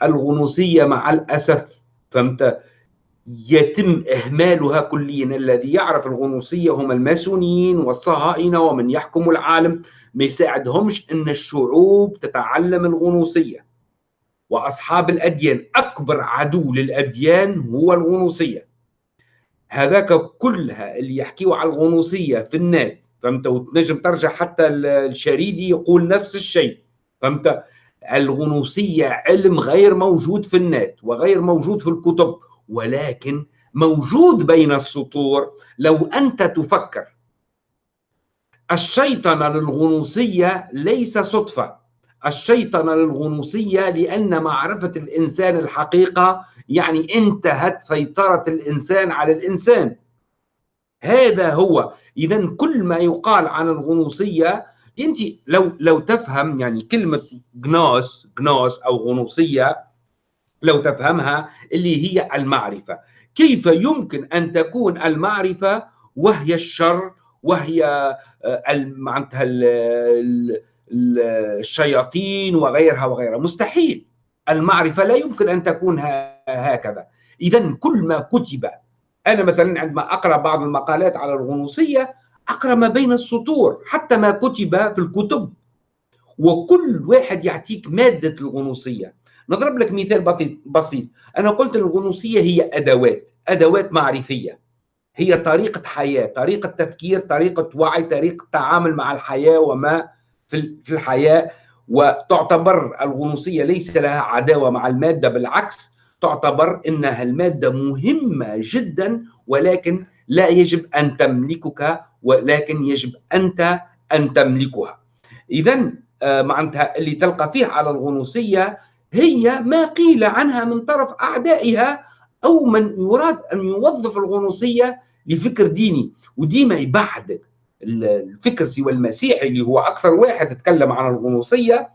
الغنوصية مع الأسف فهمت؟ يتم إهمالها كليا. الذي يعرف الغنوصية هم الماسونيين والصهاينة ومن يحكم العالم. ما يساعدهمش أن الشعوب تتعلم الغنوصية. وأصحاب الأديان أكبر عدو للأديان هو الغنوصية. هذاك كلها اللي يحكيوا على الغنوصية في النت فهمت؟ وتنجم ترجع حتى الشريدي يقول نفس الشيء فهمت؟ الغنوصية علم غير موجود في النت وغير موجود في الكتب ولكن موجود بين السطور. لو أنت تفكر الشيطنة للغنوصية ليس صدفة. الشيطنة للغنوصية لأن معرفة الإنسان الحقيقة يعني انتهت سيطرة الإنسان على الإنسان. هذا هو. إذا كل ما يقال عن الغنوصية أنت لو لو تفهم يعني كلمة جنوس جنوس أو غنوصية لو تفهمها اللي هي المعرفة. كيف يمكن أن تكون المعرفة؟ وهي الشر وهي آه، معناتها الشياطين وغيرها وغيرها. مستحيل. المعرفة لا يمكن أن تكون هكذا. اذا كل ما كتب. أنا مثلا عندما أقرأ بعض المقالات على الغنوصية أقرأ ما بين السطور حتى ما كتب في الكتب. وكل واحد يعطيك مادة الغنوصية. نضرب لك مثال بسيط أنا قلت الغنوصية هي أدوات أدوات معرفية. هي طريقة حياة طريقة تفكير طريقة وعي طريقة تعامل مع الحياة وما في الحياة وتعتبر الغنوصية ليس لها عداوة مع المادة بالعكس تعتبر إنها المادة مهمة جدا ولكن لا يجب أن تملكك ولكن يجب أنت أن تملكها. اذا آه، معناتها اللي تلقى فيه على الغنوصية هي ما قيل عنها من طرف أعدائها أو من يراد أن يوظف الغنوصية لفكر ديني. وديما يبعدك. الفكر سوى المسيحي اللي هو أكثر واحد تكلم عن الغنوصيه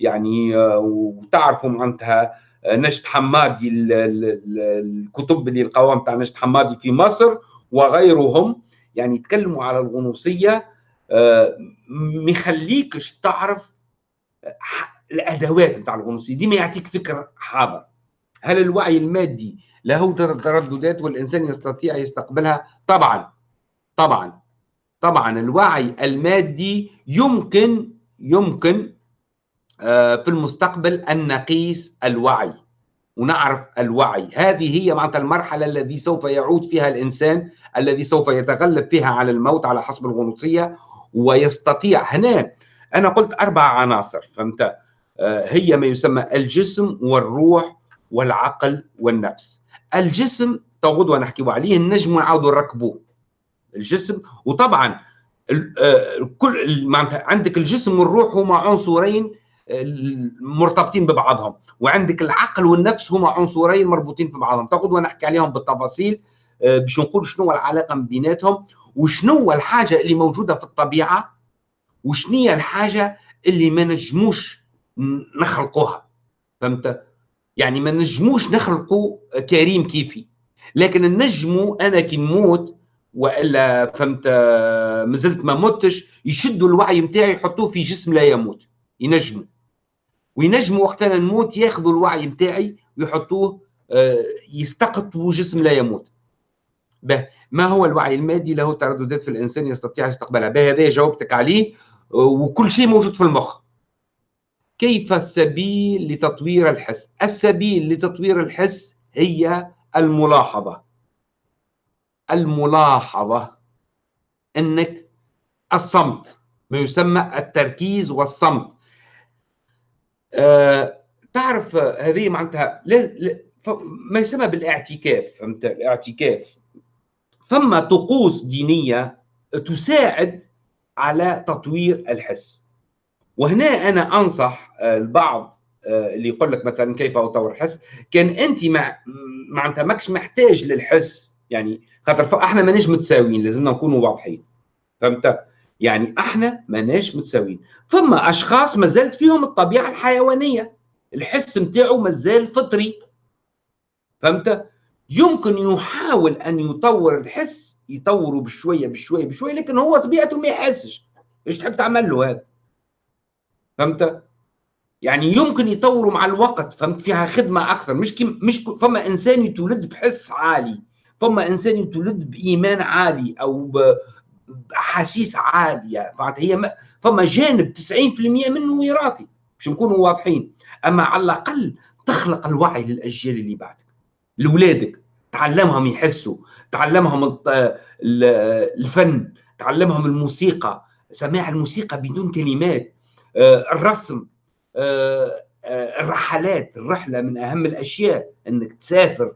يعني آه، وتعرفوا معناتها آه، نجد حمادي الكتب اللي القوام تاع نجد حمادي في مصر وغيرهم يعني يتكلموا على الغنوصيه آه، مخليكش تعرف آه، الأدوات بتاع الغنوصيه دي ما يعطيك فكر حاضر. هل الوعي المادي له ترددات والإنسان يستطيع يستقبلها؟ طبعا. طبعا. طبعا الوعي المادي يمكن يمكن آه، في المستقبل أن نقيس الوعي ونعرف الوعي. هذه هي معناتها المرحلة الذي سوف يعود فيها الإنسان الذي سوف يتغلب فيها على الموت على حسب الغنوصية ويستطيع. هنا أنا قلت أربع عناصر فهمت آه، هي ما يسمى الجسم والروح والعقل والنفس. الجسم توغد ونحكي عليه النجم ونعاودوا نركبوه الجسم. وطبعا آه، كل معناتها عندك الجسم والروح هما عنصرين مرتبطين ببعضهم وعندك العقل والنفس هما عنصرين مربوطين في بعضهم. تاخذ ونحكي عليهم بالتفاصيل آه، باش نقول شنو العلاقة بيناتهم وشنو الحاجة اللي موجودة في الطبيعة وشنو الحاجة اللي ما نجموش نخلقوها. فهمت؟ يعني ما نجموش نخلقوا كريم كيفي. لكن نجموا أنا كي نموت وإلا فهمت آه، مازلت ما متش يشدوا الوعي نتاعي يحطوه في جسم لا يموت ينجموا. وينجموا وقتنا نموت ياخذوا الوعي نتاعي ويحطوه آه، يستقطبوا جسم لا يموت. به ما هو الوعي المادي؟ له ترددات في الإنسان يستطيع استقبالها. به هذا جاوبتك عليه آه، وكل شيء موجود في المخ. كيف السبيل لتطوير الحس؟ السبيل لتطوير الحس هي الملاحظة. الملاحظة إنك الصمت ما يسمى التركيز والصمت. آه، تعرف هذه معناتها ما يسمى بالاعتكاف فهمت؟ الاعتكاف. فما طقوس دينية تساعد على تطوير الحس. وهنا أنا أنصح آه، البعض آه، اللي يقول لك مثلا كيف أطور الحس كان أنت مع معناتها ماكش محتاج للحس. يعني خاطر إحنا ماناش متساويين لازمنا نكونوا واضحين. فهمت؟ يعني إحنا ماناش متساويين. فما أشخاص ما زالت فيهم الطبيعة الحيوانية. الحس نتاعو مازال فطري. فهمت؟ يمكن يحاول أن يطور الحس يطوره بشوية بشوية بشوية لكن هو طبيعته ما يحسش. إيش تحب تعمل له هذا؟ فهمت؟ يعني يمكن يطوروا مع الوقت. فهمت؟ فيها خدمة أكثر. مش كي مش فما إنسان يتولد بحس عالي. فما إنسان يتولد بإيمان عالي أو احاسيس عالية معناتها هي فما جانب 90% منه وراثي باش نكونوا واضحين. أما على الأقل تخلق الوعي للأجيال اللي بعدك لاولادك تعلمهم يحسوا تعلمهم الفن تعلمهم الموسيقى. سماع الموسيقى بدون كلمات. آه، الرسم آه، آه، الرحلات الرحلة من أهم الأشياء إنك تسافر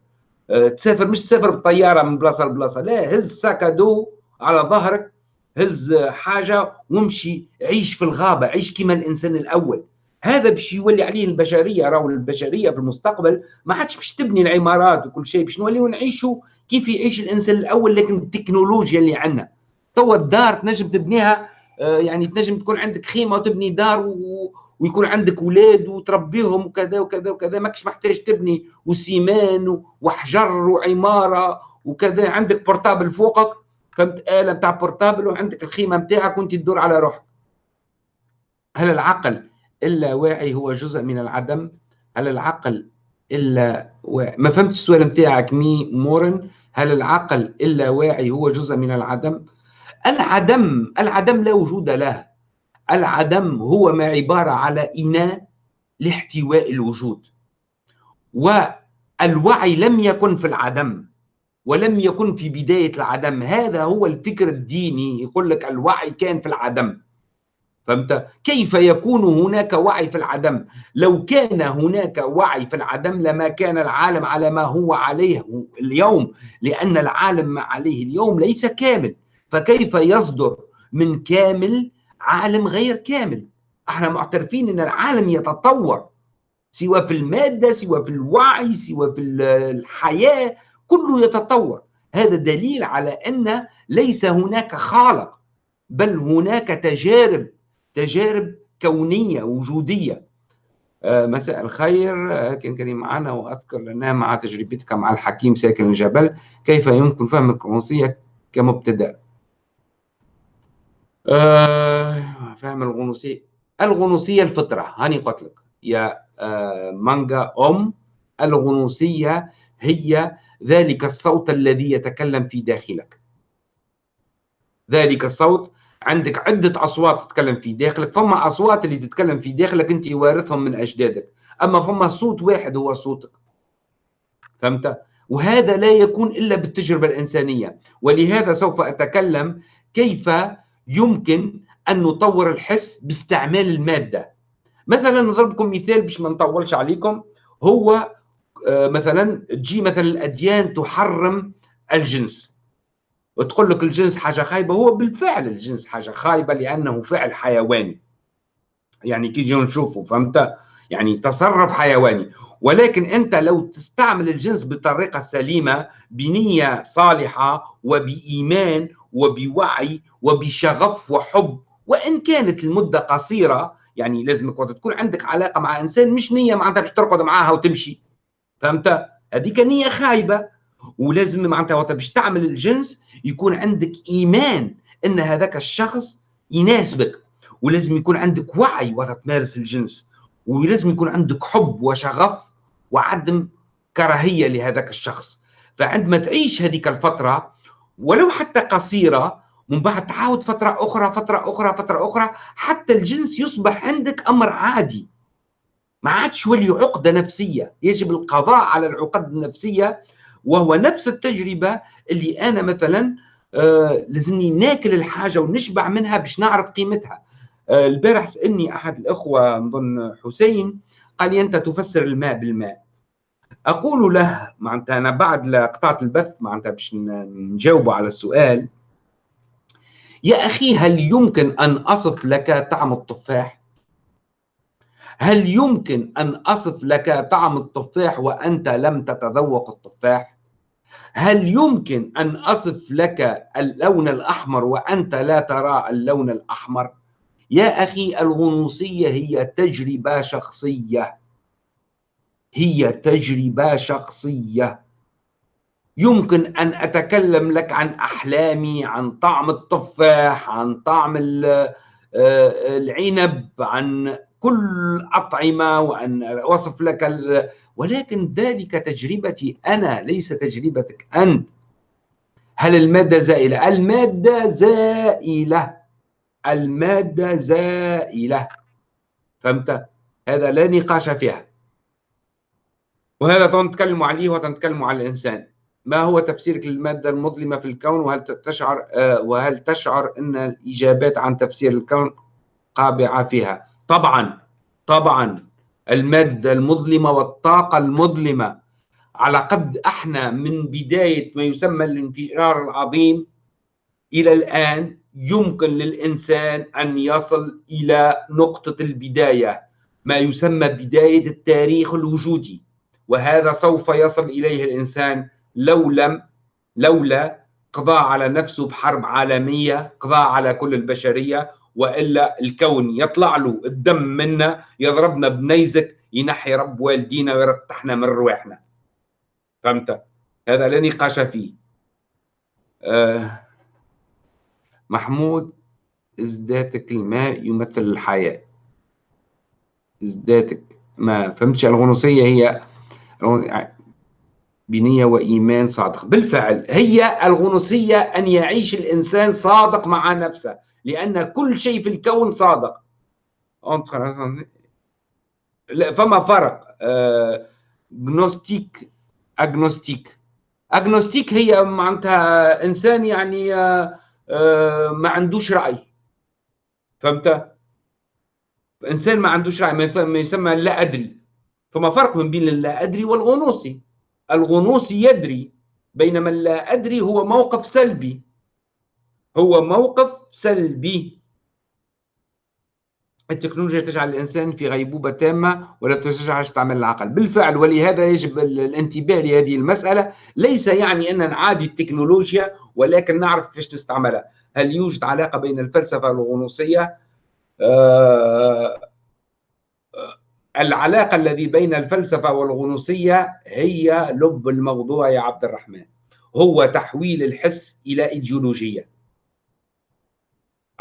تسافر مش تسافر بالطياره من بلاصة لبلاصة لا هز sac à dos على ظهرك هز حاجة وامشي عيش في الغابة عيش كما الإنسان الأول هذا باش يولي عليه البشرية راهو البشرية في المستقبل ما عادش باش تبني العمارات وكل شيء باش نوليو نعيشوا كيف يعيش الإنسان الأول لكن التكنولوجيا اللي عندنا توا الدار تنجم تبنيها آه، يعني تنجم تكون عندك خيمة وتبني دار. ويكون عندك أولاد وتربيهم وكذا وكذا وكذا ماكش محتاج تبني و ciment وحجر وعمارة وكذا. عندك portable فوقك فهمت؟ آلة بتاع portable وعندك الخيمة بتاعك وانت تدور على روحك. هل العقل اللاواعي هو جزء من العدم؟ هل العقل اللاواعي؟ ما فهمت السؤال بتاعك مي مورن. هل العقل اللاواعي هو جزء من العدم؟ العدم العدم لا وجود له. العدم هو ما عبارة على إناء لاحتواء الوجود. والوعي لم يكن في العدم ولم يكن في بداية العدم. هذا هو الفكر الديني يقول لك الوعي كان في العدم. فهمت؟ كيف يكون هناك وعي في العدم؟ لو كان هناك وعي في العدم لما كان العالم على ما هو عليه اليوم لأن العالم ما عليه اليوم ليس كامل. فكيف يصدر من كامل عالم غير كامل. إحنا معترفين إن العالم يتطور سواء في المادة سواء في الوعي سواء في الحياة كله يتطور. هذا دليل على أن ليس هناك خالق بل هناك تجارب تجارب كونية وجودية. آه مساء الخير. آه كان كريم معنا وأذكر لنا مع تجربتك مع الحكيم ساكن الجبل كيف يمكن فهم القرنصية كمبتدأ؟ آه فهم الغنوصية. الغنوصية الفطرة. هاني قلت لك يا آه مانجا أم. الغنوصية هي ذلك الصوت الذي يتكلم في داخلك. ذلك الصوت. عندك عدة أصوات تتكلم في داخلك. فما أصوات اللي تتكلم في داخلك أنت وارثهم من أجدادك. أما فما صوت واحد هو صوتك. فهمت؟ وهذا لا يكون إلا بالتجربة الإنسانية. ولهذا سوف أتكلم كيف يمكن أن نطور الحس باستعمال المادة. مثلا نضربكم مثال باش ما نطولش عليكم. هو آه، مثلا تجي مثلا الأديان تحرم الجنس. وتقول لك الجنس حاجة خايبة. هو بالفعل الجنس حاجة خايبة لأنه فعل حيواني. يعني كي نجي نشوفه فهمت؟ يعني تصرف حيواني. ولكن أنت لو تستعمل الجنس بطريقة سليمة بنية صالحة وبإيمان وبوعي وبشغف وحب. وإن كانت المدة قصيرة يعني لازم تكون عندك علاقة مع إنسان مش نية معناتها باش ترقد معاها وتمشي. فهمت؟ هذيك نية خايبة. ولازم معناتها وقت باش تعمل الجنس يكون عندك إيمان إن هذاك الشخص يناسبك. ولازم يكون عندك وعي وقت تمارس الجنس. ولازم يكون عندك حب وشغف وعدم كراهية لهذاك الشخص. فعندما تعيش هذيك الفترة ولو حتى قصيرة من بعد تعاود فترة أخرى فترة أخرى فترة أخرى حتى الجنس يصبح عندك أمر عادي. ما عادش ولي عقدة نفسية. يجب القضاء على العقد النفسية وهو نفس التجربة اللي أنا مثلا آه لازمني ناكل الحاجة ونشبع منها باش نعرف قيمتها. آه البارح سألني أحد الأخوة نظن حسين قال لي أنت تفسر الماء بالماء. أقول له معناتها أنا بعد قطعت البث معناتها باش نجاوب على السؤال يا أخي هل يمكن أن أصف لك طعم التفاح هل يمكن أن أصف لك طعم التفاح وأنت لم تتذوق التفاح؟ هل يمكن أن أصف لك اللون الأحمر وأنت لا ترى اللون الأحمر؟ يا أخي الغنوصية هي تجربة شخصية هي تجربة شخصية. يمكن أن أتكلم لك عن أحلامي عن طعم التفاح عن طعم آه، العنب عن كل أطعمة وأن أوصف لك ال... ولكن ذلك تجربتي أنا ليس تجربتك أنت. هل المادة زائلة؟ المادة زائلة. المادة زائلة. فهمت؟ هذا لا نقاش فيها. وهذا نتكلم عليه وتنتكلم على الإنسان. ما هو تفسيرك للمادة المظلمة في الكون؟ وهل تشعر آه، وهل تشعر أن الإجابات عن تفسير الكون قابعة فيها؟ طبعا طبعا. المادة المظلمة والطاقة المظلمة. على قد إحنا من بداية ما يسمى الانفجار العظيم إلى الآن يمكن للإنسان أن يصل إلى نقطة البداية ما يسمى بداية التاريخ الوجودي. وهذا سوف يصل إليه الإنسان لو لم لولا قضاء على نفسه بحرب عالمية قضاء على كل البشرية وإلا الكون يطلع له الدم منا يضربنا بنيزك ينحي رب والدينا ويرتحنا من رواحنا. فهمت؟ هذا لا نقاش فيه. آه محمود ازداتك الماء يمثل الحياة. ازداتك ما فهمتش الغنوصية هي بنية وإيمان صادق. بالفعل هي الغنوصية أن يعيش الإنسان صادق مع نفسه لأن كل شيء في الكون صادق. فما فرق gnostique agnostique agnostique هي معناتها إنسان يعني آه آه ما عندوش رأي. فهمت؟ إنسان ما عندوش رأي ما يسمى لا ادري فما فرق من بين اللا أدري والغنوصي. الغنوصي يدري بينما اللا أدري هو موقف سلبي. هو موقف سلبي. التكنولوجيا تجعل الإنسان في غيبوبة تامة ولا تشجع تعمل العقل. بالفعل ولهذا يجب الانتباه لهذه المسألة. ليس يعني أن نعادي التكنولوجيا ولكن نعرف كيفاش تستعملها. هل يوجد علاقة بين الفلسفة والغنوصية؟ آه العلاقة الذي بين الفلسفة والغنوصية هي لب الموضوع يا عبد الرحمن. هو تحويل الحس إلى إيديولوجية.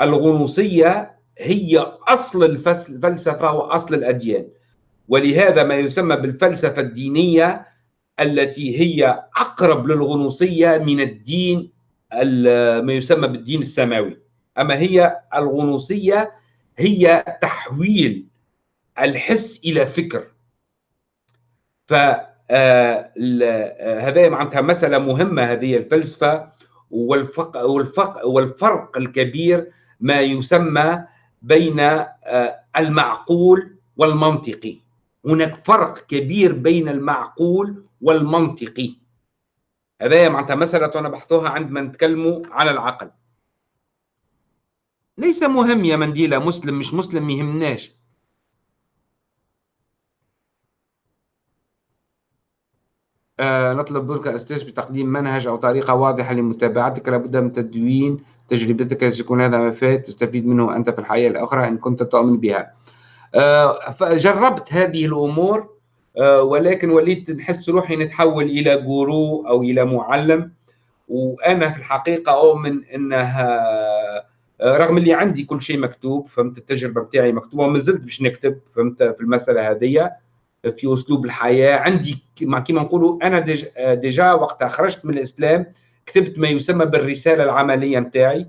الغنوصية هي أصل الفلسفة وأصل الأديان. ولهذا ما يسمى بالفلسفة الدينية التي هي أقرب للغنوصية من الدين ما يسمى بالدين السماوي. أما هي الغنوصية هي تحويل الحس إلى فكر. ف آه، آه، هذا معناتها مسألة مهمة هذه الفلسفة والفق والفق والفرق الكبير ما يسمى بين آه، المعقول والمنطقي. هناك فرق كبير بين المعقول والمنطقي. هذا معناتها مسألة نبحثها عندما نتكلموا على العقل. ليس مهم يا منديلة مسلم مش مسلم يهمناش. نطلب منك أستاذ بتقديم منهج أو طريقة واضحة لمتابعتك. لابد من تدوين تجربتك. يكون هذا مفاد تستفيد منه أنت في الحياة الأخرى إن كنت تؤمن بها. آه فجربت هذه الأمور آه ولكن وليت نحس روحي نتحول إلى gourou أو إلى معلم. وأنا في الحقيقة أؤمن أنها آه، رغم اللي عندي كل شيء مكتوب فهمت؟ التجربة بتاعي مكتوبة وما زلت باش نكتب فهمت؟ في المسألة هذه في أسلوب الحياة. عندي كما نقولوا أنا déjà, déjà وقتها خرجت من الإسلام كتبت ما يسمى بالرسالة العملية نتاعي.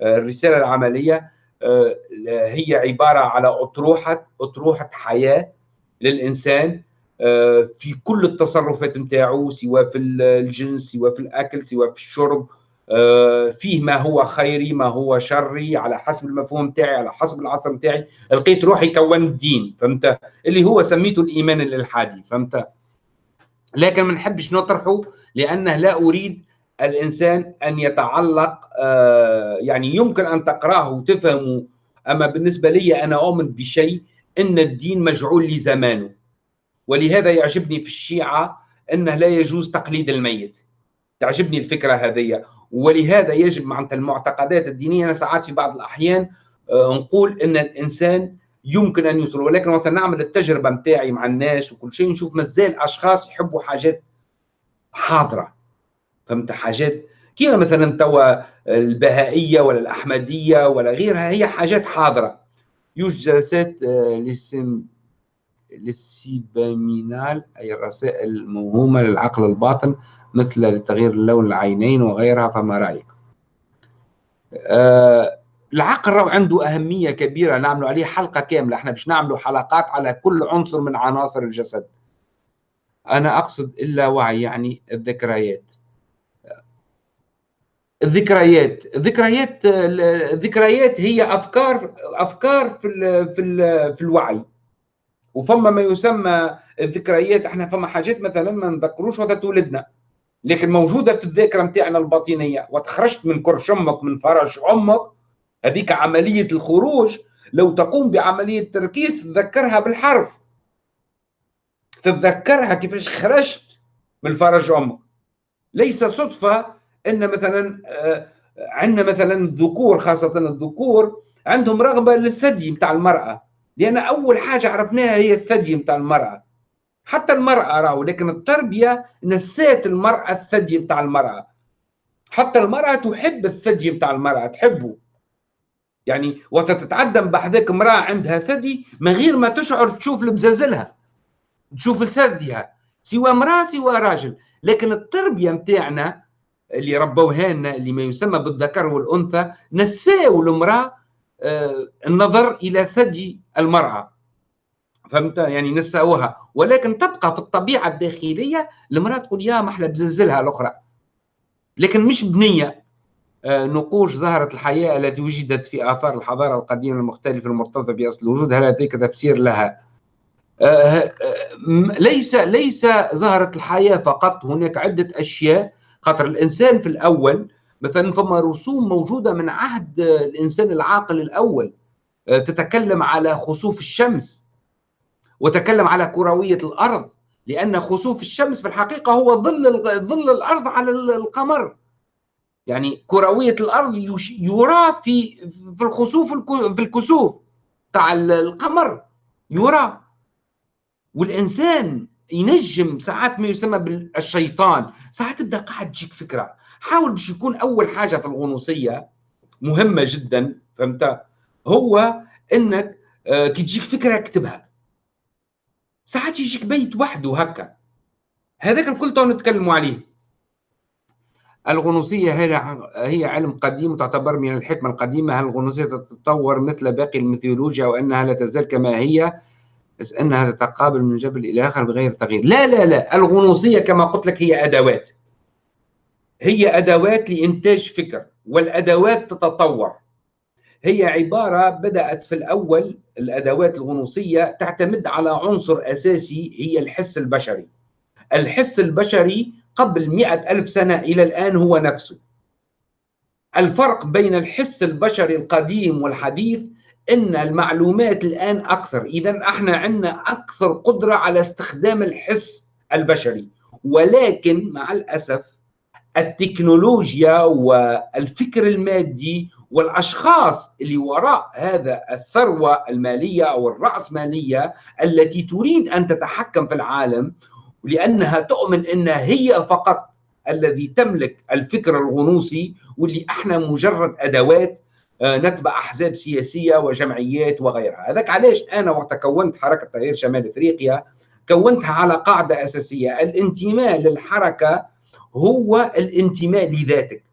آه، الرسالة العملية آه، هي عبارة على أطروحة أطروحة حياة للإنسان آه، في كل التصرفات نتاعو سواء في الجنس سواء في الأكل سواء في الشرب فيه ما هو خيري ما هو شري على حسب المفهوم تاعي على حسب العصر تاعي لقيت روحي كونت دين فهمت؟ اللي هو سميته الإيمان الالحادي فهمت؟ لكن ما نحبش نطرحه لأنه لا أريد الإنسان أن يتعلق آه، يعني يمكن أن تقرأه وتفهمه. أما بالنسبة لي أنا اؤمن بشيء إن الدين مجعول لزمانه. ولهذا يعجبني في الشيعة إنه لا يجوز تقليد الميت. تعجبني الفكرة هذه. ولهذا يجب معناتها المعتقدات الدينية. أنا ساعات في بعض الأحيان آه، نقول إن الإنسان يمكن أن يوصل ولكن وقت نعمل التجربة نتاعي مع الناس وكل شيء نشوف مازال أشخاص يحبوا حاجات حاضرة. فهمت؟ حاجات كيما مثلا توا البهائية ولا الأحمدية ولا غيرها هي حاجات حاضرة. يوجد جلسات للسم للسيبامينال أي الرسائل الموهومة للعقل الباطن مثل لتغيير اللون العينين وغيرها فما رأيك؟ آه العقل عنده أهمية كبيرة نعمل عليه حلقة كاملة. إحنا باش نعملوا حلقات على كل عنصر من عناصر الجسد. أنا أقصد إلا وعي يعني الذكريات. الذكريات. الذكريات الذكريات هي أفكار أفكار في في في الوعي. وفما ما يسمى الذكريات إحنا فما حاجات مثلا ما نذكروش وقت ولدنا لكن موجودة في الذاكرة نتاعنا الباطنية. وتخرجت من كرش أمك من فرج أمك هذيك عملية الخروج. لو تقوم بعملية تركيز تتذكرها بالحرف. تتذكرها كيفاش خرجت من فرج أمك. ليس صدفة إن مثلا آه، عندنا مثلا الذكور خاصة الذكور عندهم رغبة للثدي نتاع المرأة. لأن أول حاجة عرفناها هي الثدي نتاع المرأة. حتى المرأة راهو لكن التربية نسات المرأة الثدي نتاع المرأة. حتى المرأة تحب الثدي نتاع المرأة تحبه. يعني وقت تتعدم بحذاك امرأة عندها ثدي من غير ما تشعر تشوف لبزازلها تشوف ثديها سواء امرأة سواء راجل. لكن التربية نتاعنا اللي ربوها لنا اللي ما يسمى بالذكر والأنثى نساو المرأة النظر إلى ثدي المرأة. فهمت؟ يعني نسأوها. ولكن تبقى في الطبيعة الداخلية المرأة تقول يا محلى بزلزلها الأخرى. لكن مش بنية. آه، نقوش ظهرت الحياة التي وجدت في آثار الحضارة القديمة المختلفة المرتبطة بأصل الوجود. هل لديك تفسير لها؟ آه، ليس ليس ظهرت الحياة فقط. هناك عدة أشياء. خاطر الإنسان في الأول مثلا فما رسوم موجودة من عهد الإنسان العاقل الأول آه، تتكلم على خسوف الشمس وتكلم على كروية الأرض لأن خسوف الشمس في الحقيقة هو ظل ظل الأرض على القمر. يعني كروية الأرض يرى في في الخسوف في الكسوف تاع القمر يرى. والإنسان ينجم ساعات ما يسمى بالشيطان ساعات تبدأ قاعد تجيك فكرة. حاول باش يكون أول حاجة في الغنوصية مهمة جدا فهمت؟ هو إنك آه، كي تجيك فكرة اكتبها ساعات يجيك بيت وحده هكا. هذاك الكل تو نتكلموا عليه. الغنوصية هي علم قديم وتعتبر من الحكمة القديمة. هل الغنوصية تتطور مثل باقي الميثولوجيا وأنها لا تزال كما هي أنها تتقابل من جبل إلى آخر بغير تغيير. لا لا لا. الغنوصية كما قلت لك هي أدوات. هي أدوات لإنتاج فكر والأدوات تتطور. هي عبارة بدأت في الأول الأدوات الغنوصية تعتمد على عنصر أساسي هي الحس البشري. الحس البشري قبل مئة ألف سنة إلى الآن هو نفسه. الفرق بين الحس البشري القديم والحديث إن المعلومات الآن أكثر. إذا إحنا عندنا أكثر قدرة على استخدام الحس البشري. ولكن مع الأسف التكنولوجيا والفكر المادي والأشخاص اللي وراء هذا الثروة المالية أو الرأسمالية التي تريد أن تتحكم في العالم لأنها تؤمن انها هي فقط الذي تملك الفكر الغنوصي واللي إحنا مجرد أدوات آه، نتبع أحزاب سياسية وجمعيات وغيرها. هذاك علاش أنا وقت كونت حركة تغيير شمال إفريقيا كونتها على قاعدة أساسية الانتماء للحركة هو الانتماء لذاتك.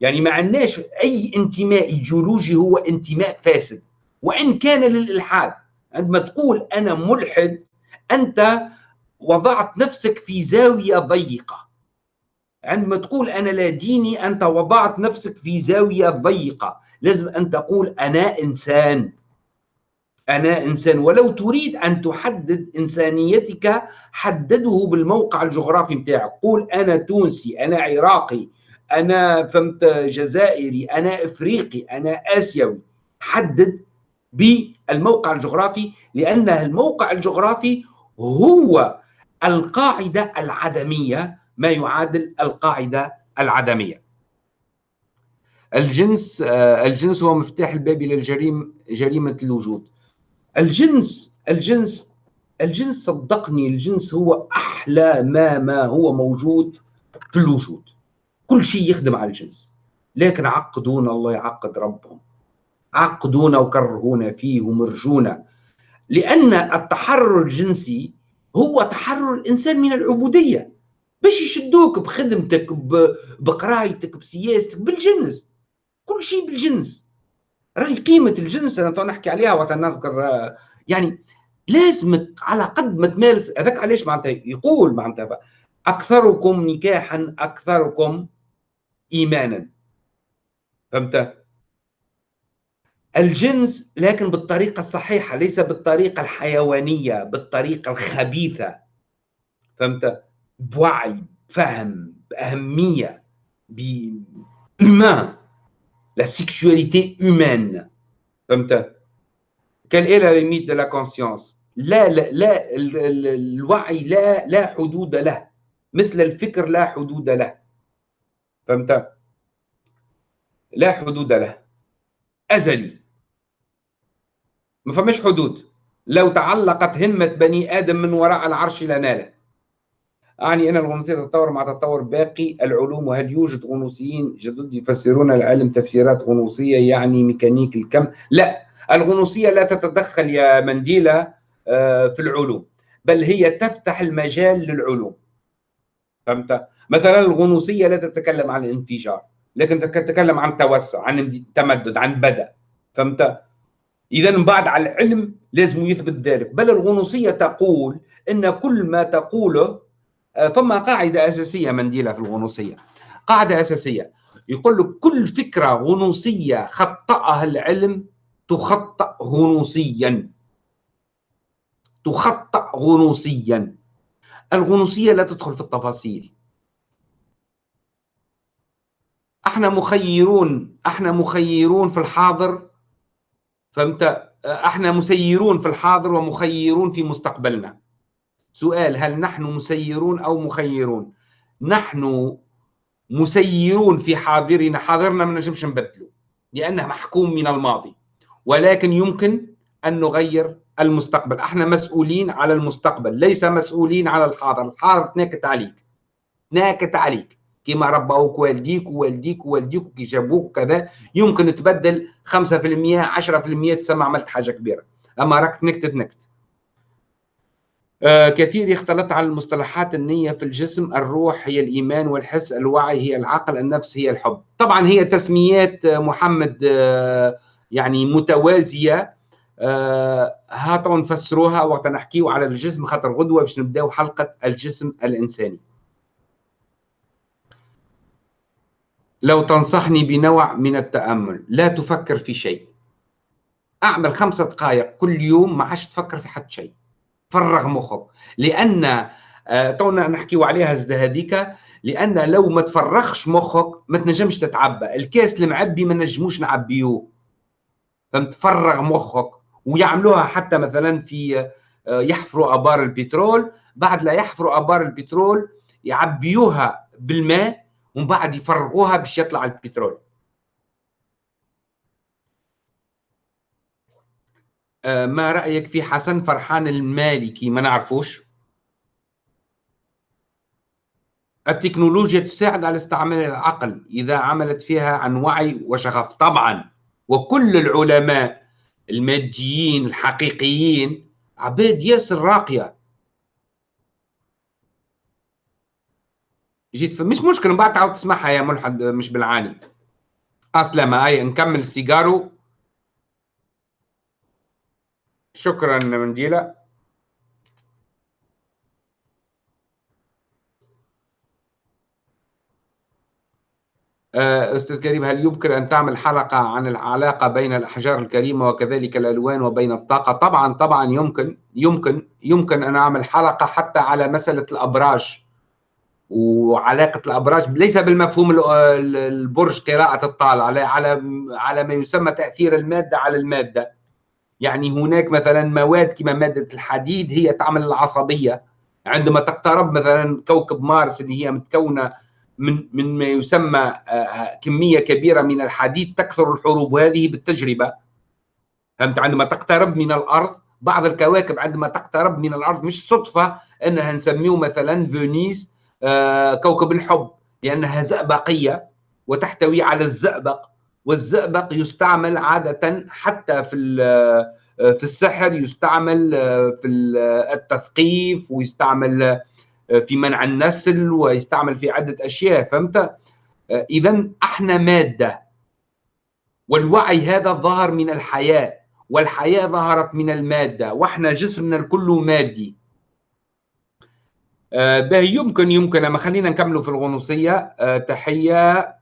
يعني ما عندناش أي انتماء ايديولوجي هو انتماء فاسد. وإن كان للإلحاد عندما تقول أنا ملحد أنت وضعت نفسك في زاوية ضيقة. عندما تقول أنا لا ديني أنت وضعت نفسك في زاوية ضيقة. لازم أن تقول أنا إنسان. أنا إنسان. ولو تريد أن تحدد إنسانيتك حدده بالموقع الجغرافي بتاعك قول أنا تونسي أنا عراقي أنا فهمت جزائري أنا إفريقي أنا آسيوي. حدد بالموقع الجغرافي لأن الموقع الجغرافي هو القاعدة العدمية ما يعادل القاعدة العدمية. الجنس آه، الجنس هو مفتاح الباب الجريمه جريمة الوجود. الجنس الجنس الجنس صدقني الجنس هو أحلى ما ما هو موجود في الوجود. كل شيء يخدم على الجنس. لكن عقدونا الله يعقد ربهم. عقدونا وكرهونا فيه ومرجونا. لأن التحرر الجنسي هو تحرر الإنسان من العبودية. باش يشدوك بخدمتك بقرايتك بسياستك بالجنس. كل شيء بالجنس. راهي قيمة الجنس أنا نحكي عليها وقت نذكر يعني لازمك على قد ما تمارس هذاك علاش معناتها يقول معناتها أكثركم نكاحا أكثركم ايمانا. فهمت؟ الجنس لكن بالطريقة الصحيحة ليس بالطريقة الحيوانية بالطريقة الخبيثة. فهمت؟ بوعي فهم بأهمية بhumain la sexualité humaine. Quelle est la limite de la conscience? لا لا, لا الوعي لا لا حدود له مثل الفكر لا حدود له فهمت لا حدود له ازلي ما فماش حدود لو تعلقت همة بني آدم من وراء العرش لناله أعني أن الغنوصية تتطور مع تطور باقي العلوم وهل يوجد غنوصيين جدد يفسرون العلم تفسيرات غنوصية يعني ميكانيك الكم لا الغنوصية لا تتدخل يا منديلة آه، في العلوم بل هي تفتح المجال للعلوم فهمت؟ مثلا الغنوصية لا تتكلم عن الانفجار لكن تتكلم عن توسع عن تمدد عن بدء فهمت؟ من بعد على العلم لازم يثبت ذلك بل الغنوصية تقول إن كل ما تقوله آه، فما قاعدة أساسية منديلة في الغنوصية. قاعدة أساسية. يقول لك كل فكرة غنوصية خطأها العلم تخطأ غنوصيا. تخطأ غنوصيا. الغنوصية لا تدخل في التفاصيل. أحنا مخيرون أحنا مخيرون في الحاضر. فهمت؟ أحنا مسيرون في الحاضر ومخيرون في مستقبلنا. سؤال هل نحن مسيرون أو مخيرون؟ نحن مسيرون في حاضرنا حاضرنا ما نجمش نبدله لأنه محكوم من الماضي ولكن يمكن أن نغير المستقبل. إحنا مسؤولين على المستقبل ليس مسؤولين على الحاضر. الحاضر تناكت عليك تناكت عليك كيما ربوك والديك ووالديك ووالديك وكي جابوك وكذا يمكن تبدل 5% 10% تسمى عملت حاجة كبيرة. أما راك تنكت تنكت. كثير يختلط على المصطلحات النية في الجسم الروح هي الإيمان والحس الوعي هي العقل النفس هي الحب. طبعا هي تسميات آه، محمد آه يعني متوازية. آه هاتوا نفسروها وقت نحكيو على الجسم خاطر غدوة باش نبدأو حلقة الجسم الإنساني. لو تنصحني بنوع من التأمل لا تفكر في شيء. أعمل خمسة دقائق كل يوم ما عادش تفكر في حد شيء. فرغ مخك. لأن آه، تونا نحكيو عليها زد هذيك لأن لو ما تفرغش مخك ما تنجمش تتعبى. الكاس المعبي ما نجموش نعبيوه. فهمت؟ فرغ مخك. ويعملوها حتى مثلا في آه، يحفروا آبار البترول. بعد لا يحفروا آبار البترول يعبيوها بالماء ومن بعد يفرغوها باش يطلع البترول. ما رأيك في حسن فرحان المالكي؟ ما نعرفوش. التكنولوجيا تساعد على استعمال العقل إذا عملت فيها عن وعي وشغف. طبعا وكل العلماء الماديين الحقيقيين عباد ياسر راقية. جيت مش مشكلة من بعد تعاود تسمعها يا ملحد مش بالعاني. اسلم هاي نكمل سيجارو. شكرا منديلة آه، أستاذ كريم هل يمكن أن تعمل حلقة عن العلاقة بين الأحجار الكريمة وكذلك الألوان وبين الطاقة؟ طبعا طبعا يمكن يمكن يمكن أن أعمل حلقة حتى على مسألة الأبراج وعلاقة الأبراج. ليس بالمفهوم البرج قراءة الطالع على على ما يسمى تأثير المادة على المادة. يعني هناك مثلا مواد كما مادة الحديد هي تعمل العصبية. عندما تقترب مثلا كوكب مارس اللي هي متكونة من من ما يسمى آه، كمية كبيرة من الحديد تكثر الحروب. وهذه بالتجربة. فهمت؟ عندما تقترب من الأرض بعض الكواكب عندما تقترب من الأرض مش صدفة إنها نسميه مثلا فينيس آه، كوكب الحب لأنها زئبقية وتحتوي على الزئبق والزئبق يستعمل عادة حتى في آه، في السحر يستعمل آه، في التثقيف ويستعمل في منع النسل ويستعمل في عدة أشياء فهمت؟ إذا أحنا مادة. والوعي هذا ظهر من الحياة والحياة ظهرت من المادة وإحنا جسمنا الكل مادي. آه، به يمكن يمكن أما خلينا نكملوا في الغنوصية. آه، تحية. آه،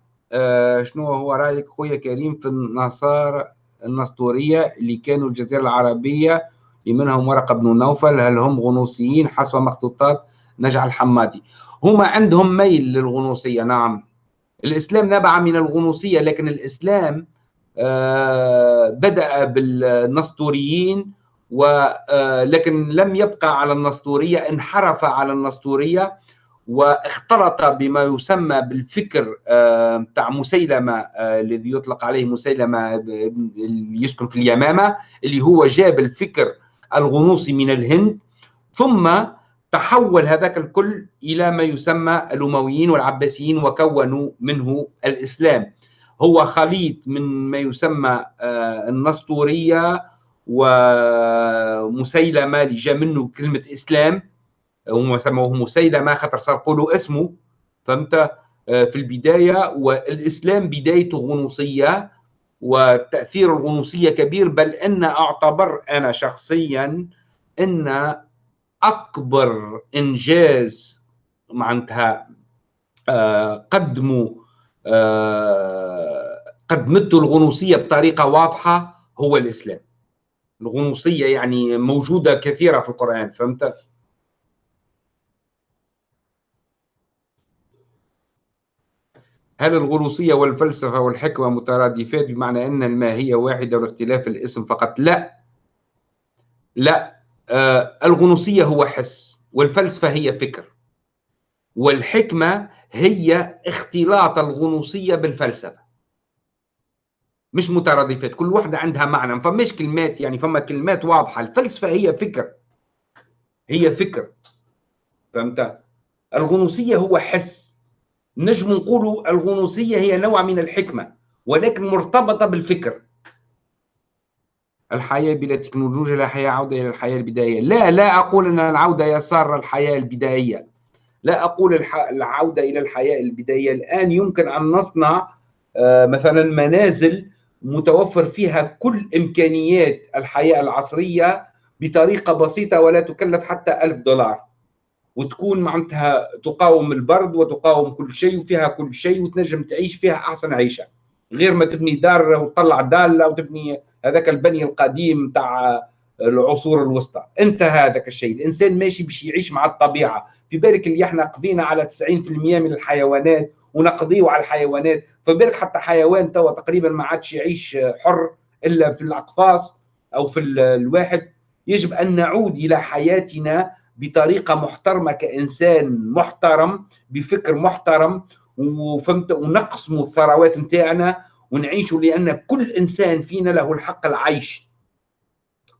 شنو هو رأيك خويا كريم في النصارى النسطورية اللي كانوا الجزيرة العربية اللي منهم ورقة بن نوفل؟ هل هم غنوصيين؟ حسب مخطوطات نجع الحمادي. هما عندهم ميل للغنوصية نعم. الإسلام نبع من الغنوصية لكن الإسلام آه، بدأ بالنسطوريين ولكن لم يبقى على النسطورية انحرف على النسطورية. واختلط بما يسمى بالفكر آه، بتاع مسيلمة آه، الذي يطلق عليه مسيلمة اللي يسكن في اليمامة اللي هو جاب الفكر الغنوصي من الهند ثم تحول هذاك الكل إلى ما يسمى الأمويين والعباسيين وكونوا منه الإسلام. هو خليط من ما يسمى آه، النسطورية ومسيلمة اللي جاء منه كلمة إسلام. هم سموه مسيلمة خاطر سرقوا له اسمه. فهمت؟ آه، في البداية والإسلام بدايته غنوصية وتأثير الغنوصية كبير بل إن أعتبر أنا شخصيا إن أكبر إنجاز معناتها آه، قدموا آه، قدمته الغنوصية بطريقة واضحة هو الإسلام. الغنوصية يعني موجودة كثيرة في القرآن فهمت؟ هل الغنوصية والفلسفة والحكمة مترادفات بمعنى أن الماهية واحدة والاختلاف الاسم فقط؟ لا. لا. آه الغنوصية هو حس والفلسفة هي فكر. والحكمة هي اختلاط الغنوصية بالفلسفة. مش مترادفات كل واحدة عندها معنى فمش كلمات يعني فما كلمات واضحة. الفلسفة هي فكر. هي فكر. فهمت؟ الغنوصية هو حس. نجم نقولوا الغنوصية هي نوع من الحكمة ولكن مرتبطة بالفكر. الحياة بلا تكنولوجيا لا حياة عودة إلى الحياة البدائية. لا لا أقول أن العودة يسار الحياة البدائية. لا أقول العودة إلى الحياة البدائية. الآن يمكن أن نصنع آه، مثلا منازل متوفر فيها كل إمكانيات الحياة العصرية بطريقة بسيطة ولا تكلف حتى ألف دولار. وتكون معناتها تقاوم البرد وتقاوم كل شيء وفيها كل شيء وتنجم تعيش فيها أحسن عيشة. غير ما تبني دار وتطلع دالة وتبني هذاك البني القديم تاع العصور الوسطى. انتهى هذاك الشيء. الإنسان ماشي باش يعيش مع الطبيعة. في بالك اللي إحنا قضينا على 90% من الحيوانات ونقضيه على الحيوانات. فبالك حتى حيوان توا تقريبا ما عادش يعيش حر إلا في الأقفاص أو في الواحد. يجب أن نعود إلى حياتنا بطريقة محترمة كإنسان محترم بفكر محترم وفهمت ونقسموا الثروات نتاعنا ونعيشوا لأن كل إنسان فينا له الحق العيش.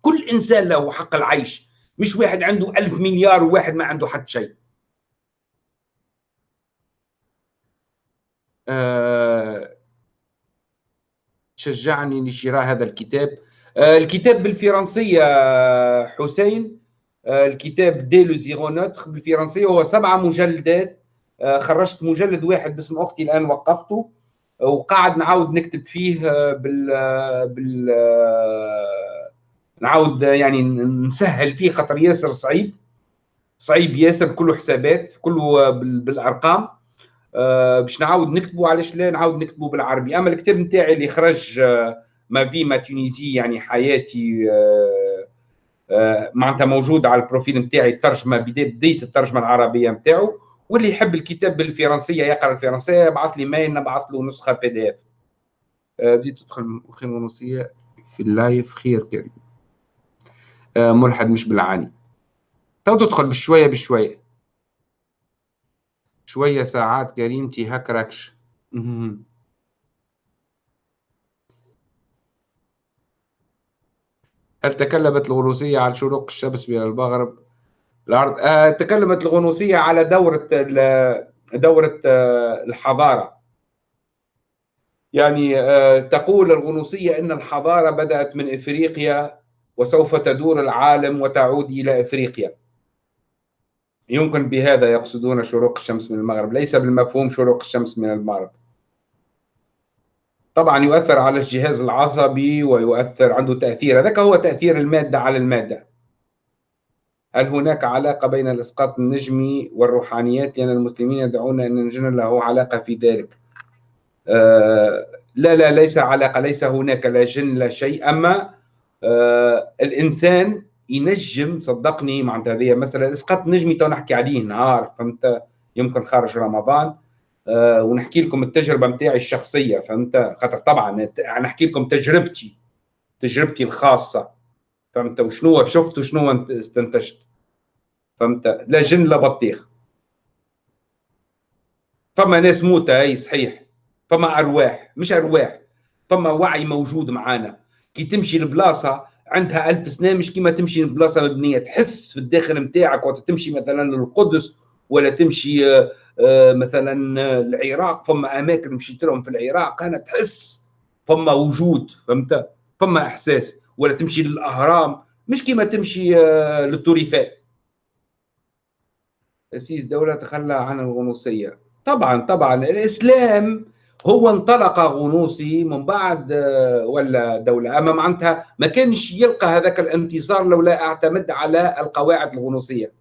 كل إنسان له حق العيش. مش واحد عنده ألف مليار وواحد ما عنده حتى شيء. أه شجعني لشراء هذا الكتاب. أه الكتاب بالفرنسية حسين. الكتاب دي لو زيرونوتر بالفرنسيه هو سبعه مجلدات. آه، خرجت مجلد واحد باسم أختي الآن وقفته. وقاعد نعاود نكتب فيه آه، بال بال نعاود يعني نسهل فيه خاطر ياسر صعيب. صعيب ياسر كله حسابات كله بالأرقام. باش نعاود نكتبه. علاش لا؟ نعاود نكتبه بالعربي. أما الكتاب نتاعي اللي خرج ما في ما تونيزي يعني حياتي آه، معناتها موجود على البروفيل نتاعي الترجمه بدايه الترجمة العربية نتاعو واللي يحب الكتاب بالفرنسية يقرأ الفرنسية يبعث لي mail نبعث له نسخة PDF بديت تدخل خير ونصية في ال live خير كريم. آه، ملحد مش بالعاني. تو تدخل بشوية بشوية. شوية ساعات كريمتي هكركش. هل تكلمت الغنوصية عن شروق الشمس من المغرب؟ الأرض آه تكلمت الغنوصية على دورة دورة آه الحضارة. يعني آه تقول الغنوصية أن الحضارة بدأت من إفريقيا وسوف تدور العالم وتعود إلى إفريقيا. يمكن بهذا يقصدون شروق الشمس من المغرب. ليس بالمفهوم شروق الشمس من المغرب. طبعا يؤثر على الجهاز العصبي ويؤثر عنده تأثير. هذاك هو تأثير المادة على المادة. هل هناك علاقة بين الإسقاط النجمي والروحانيات؟ لأن المسلمين يدعون أن الجن له علاقة في ذلك. آه لا لا ليس علاقة ليس هناك لا جن لا شيء. أما آه الإنسان ينجم صدقني معناتها هذه مثلا اسقاط نجمي تو نحكي عليه نهار فهمت؟ يمكن خارج رمضان. ونحكي لكم التجربة نتاعي الشخصية فهمت؟ خاطر طبعا نحكي لكم تجربتي تجربتي الخاصة فهمت؟ وشنو شفت وشنو استنتجت فهمت؟ لا جن لا بطيخ. فما ناس موتى أي صحيح. فما أرواح مش أرواح فما وعي موجود معانا. كي تمشي لبلاصة عندها ألف سنة مش كيما تمشي لبلاصة مبنية تحس في الداخل نتاعك وقت تمشي مثلا للقدس ولا تمشي آه، آه، مثلا العراق فما أماكن مشيت لهم في العراق أنا تحس فما وجود فهمت؟ فما إحساس. ولا تمشي للأهرام مش كيما تمشي آه، للتوريفات. تأسيس دولة تخلى عن الغنوصية. طبعا طبعا الإسلام هو انطلق غنوصي من بعد آه، ولا دولة. أما معناتها ما كانش يلقى هذاك الانتصار لولا اعتمد على القواعد الغنوصية.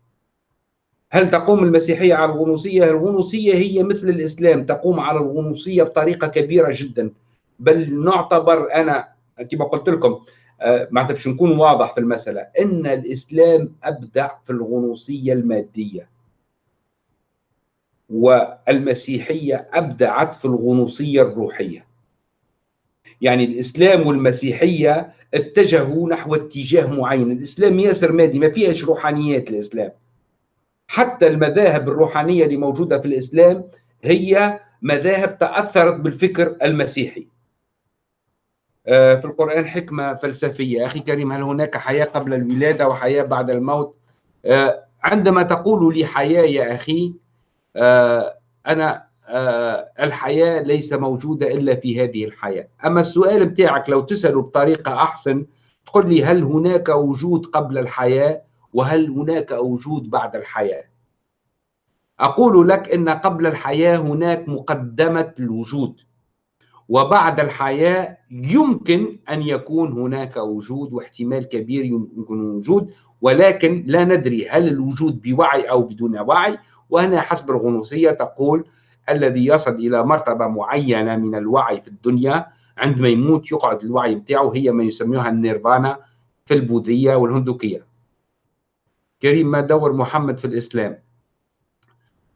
هل تقوم المسيحية على الغنوصية؟ الغنوصية هي مثل الإسلام تقوم على الغنوصية بطريقة كبيرة جدا. بل نعتبر أنا كما قلت لكم آه، معناتها باش نكون واضح في المسألة أن الإسلام أبدع في الغنوصية المادية. والمسيحية أبدعت في الغنوصية الروحية. يعني الإسلام والمسيحية اتجهوا نحو اتجاه معين. الإسلام ياسر مادي ما فيهش روحانيات الإسلام. حتى المذاهب الروحانية اللي موجودة في الإسلام هي مذاهب تأثرت بالفكر المسيحي. آه، في القرآن حكمة فلسفية. أخي كريم هل هناك حياة قبل الولادة وحياة بعد الموت؟ آه، عندما تقول لي حياة يا أخي آه، أنا الحياة ليس موجودة إلا في هذه الحياة. أما السؤال بتاعك لو تسأله بطريقة أحسن تقول لي هل هناك وجود قبل الحياة؟ وهل هناك وجود بعد الحياة؟ أقول لك أن قبل الحياة هناك مقدمة الوجود وبعد الحياة يمكن أن يكون هناك وجود واحتمال كبير يمكن وجود ولكن لا ندري هل الوجود بوعي أو بدون وعي. وهنا حسب الغنوصية تقول الذي يصل إلى مرتبة معينة من الوعي في الدنيا عندما يموت يقعد الوعي بتاعه هي ما يسميها النيرفانا في البوذية والهندوكية. كريم ما دور محمد في الإسلام.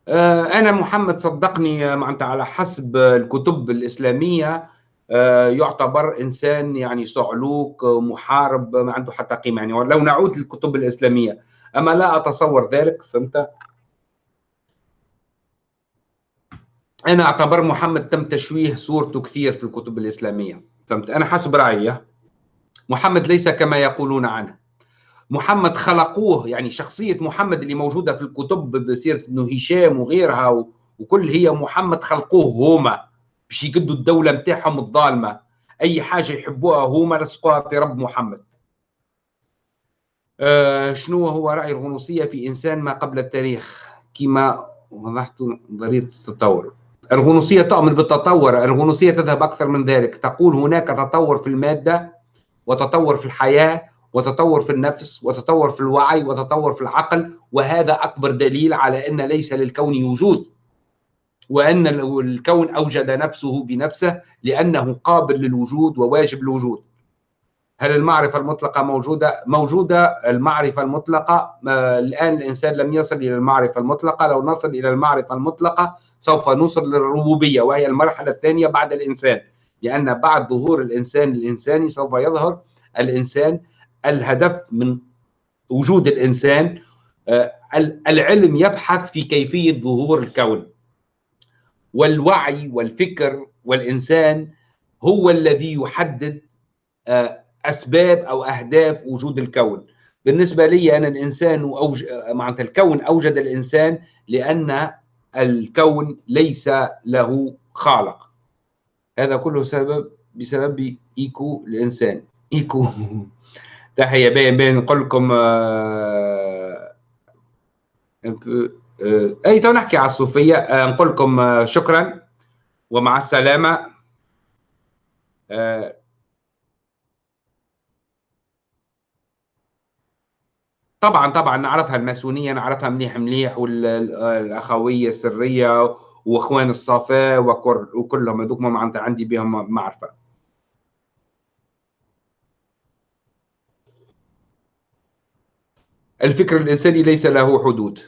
آه، أنا محمد صدقني معناتها على حسب الكتب الإسلامية آه، يعتبر إنسان يعني صعلوك محارب ما عنده حتى قيمة يعني لو نعود للكتب الإسلامية. أما لا أتصور ذلك فهمت؟ أنا أعتبر محمد تم تشويه صورته كثير في الكتب الإسلامية فهمت؟ أنا حسب رأيي محمد ليس كما يقولون عنه. محمد خلقوه يعني شخصية محمد اللي موجودة في الكتب بسيرة إنه هشام وغيرها وكل هي محمد خلقوه هما باش يقدوا الدولة نتاعهم الظالمة. أي حاجة يحبوها هما لصقوها في رب محمد. آه شنو هو رأي الغنوصيه في إنسان ما قبل التاريخ؟ كما وضحت نظريه التطور. الغنوصية تؤمن بالتطور الغنوصية تذهب أكثر من ذلك. تقول هناك تطور في المادة وتطور في الحياة وتطور في النفس وتطور في الوعي وتطور في العقل وهذا أكبر دليل على أن ليس للكون وجود وأن الكون أوجد نفسه بنفسه لأنه قابل للوجود وواجب الوجود هل المعرفة المطلقة موجودة؟ موجودة. المعرفة المطلقة الآن الإنسان لم يصل إلى المعرفة المطلقة. لو نصل إلى المعرفة المطلقة سوف نوصل للربوبية وهي المرحلة الثانية بعد الإنسان لأن بعد ظهور الإنسان الإنساني سوف يظهر الإنسان الهدف من وجود الإنسان آه، العلم يبحث في كيفية ظهور الكون. والوعي والفكر والإنسان هو الذي يحدد آه، أسباب أو أهداف وجود الكون. بالنسبة لي أنا الإنسان أوج... معناتها الكون أوجد الإنسان لأن الكون ليس له خالق. هذا كله سبب بسبب إيكو الإنسان. إيكو. (laughs) تحية باين باين نقول لكم آه... آه... أي تو نحكي على الصوفية آه... نقول لكم. شكرا ومع السلامة. طبعا طبعا نعرفها الماسونية نعرفها مليح مليح والاخويه السرية وإخوان الصفاء وكلهم هذوك معناتها عندي بهم معرفة الفكر الإنساني ليس له حدود.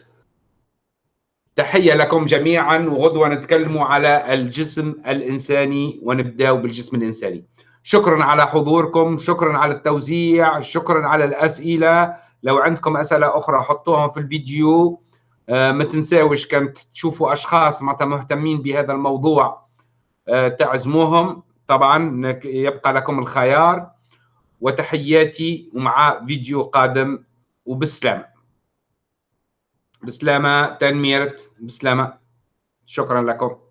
تحية لكم جميعا وغدوة نتكلم على الجسم الإنساني ونبدأ بالجسم الإنساني. شكرا على حضوركم شكرا على التوزيع شكرا على الأسئلة. لو عندكم أسئلة أخرى حطوها في الفيديو. آه، ما تنساوش كانت تشوفوا أشخاص مهتمين بهذا الموضوع. آه، تعزموهم. طبعا يبقى لكم الخيار. وتحياتي ومع فيديو قادم وبسلامة. بسلامة تنميرت بسلامة. شكرا لكم.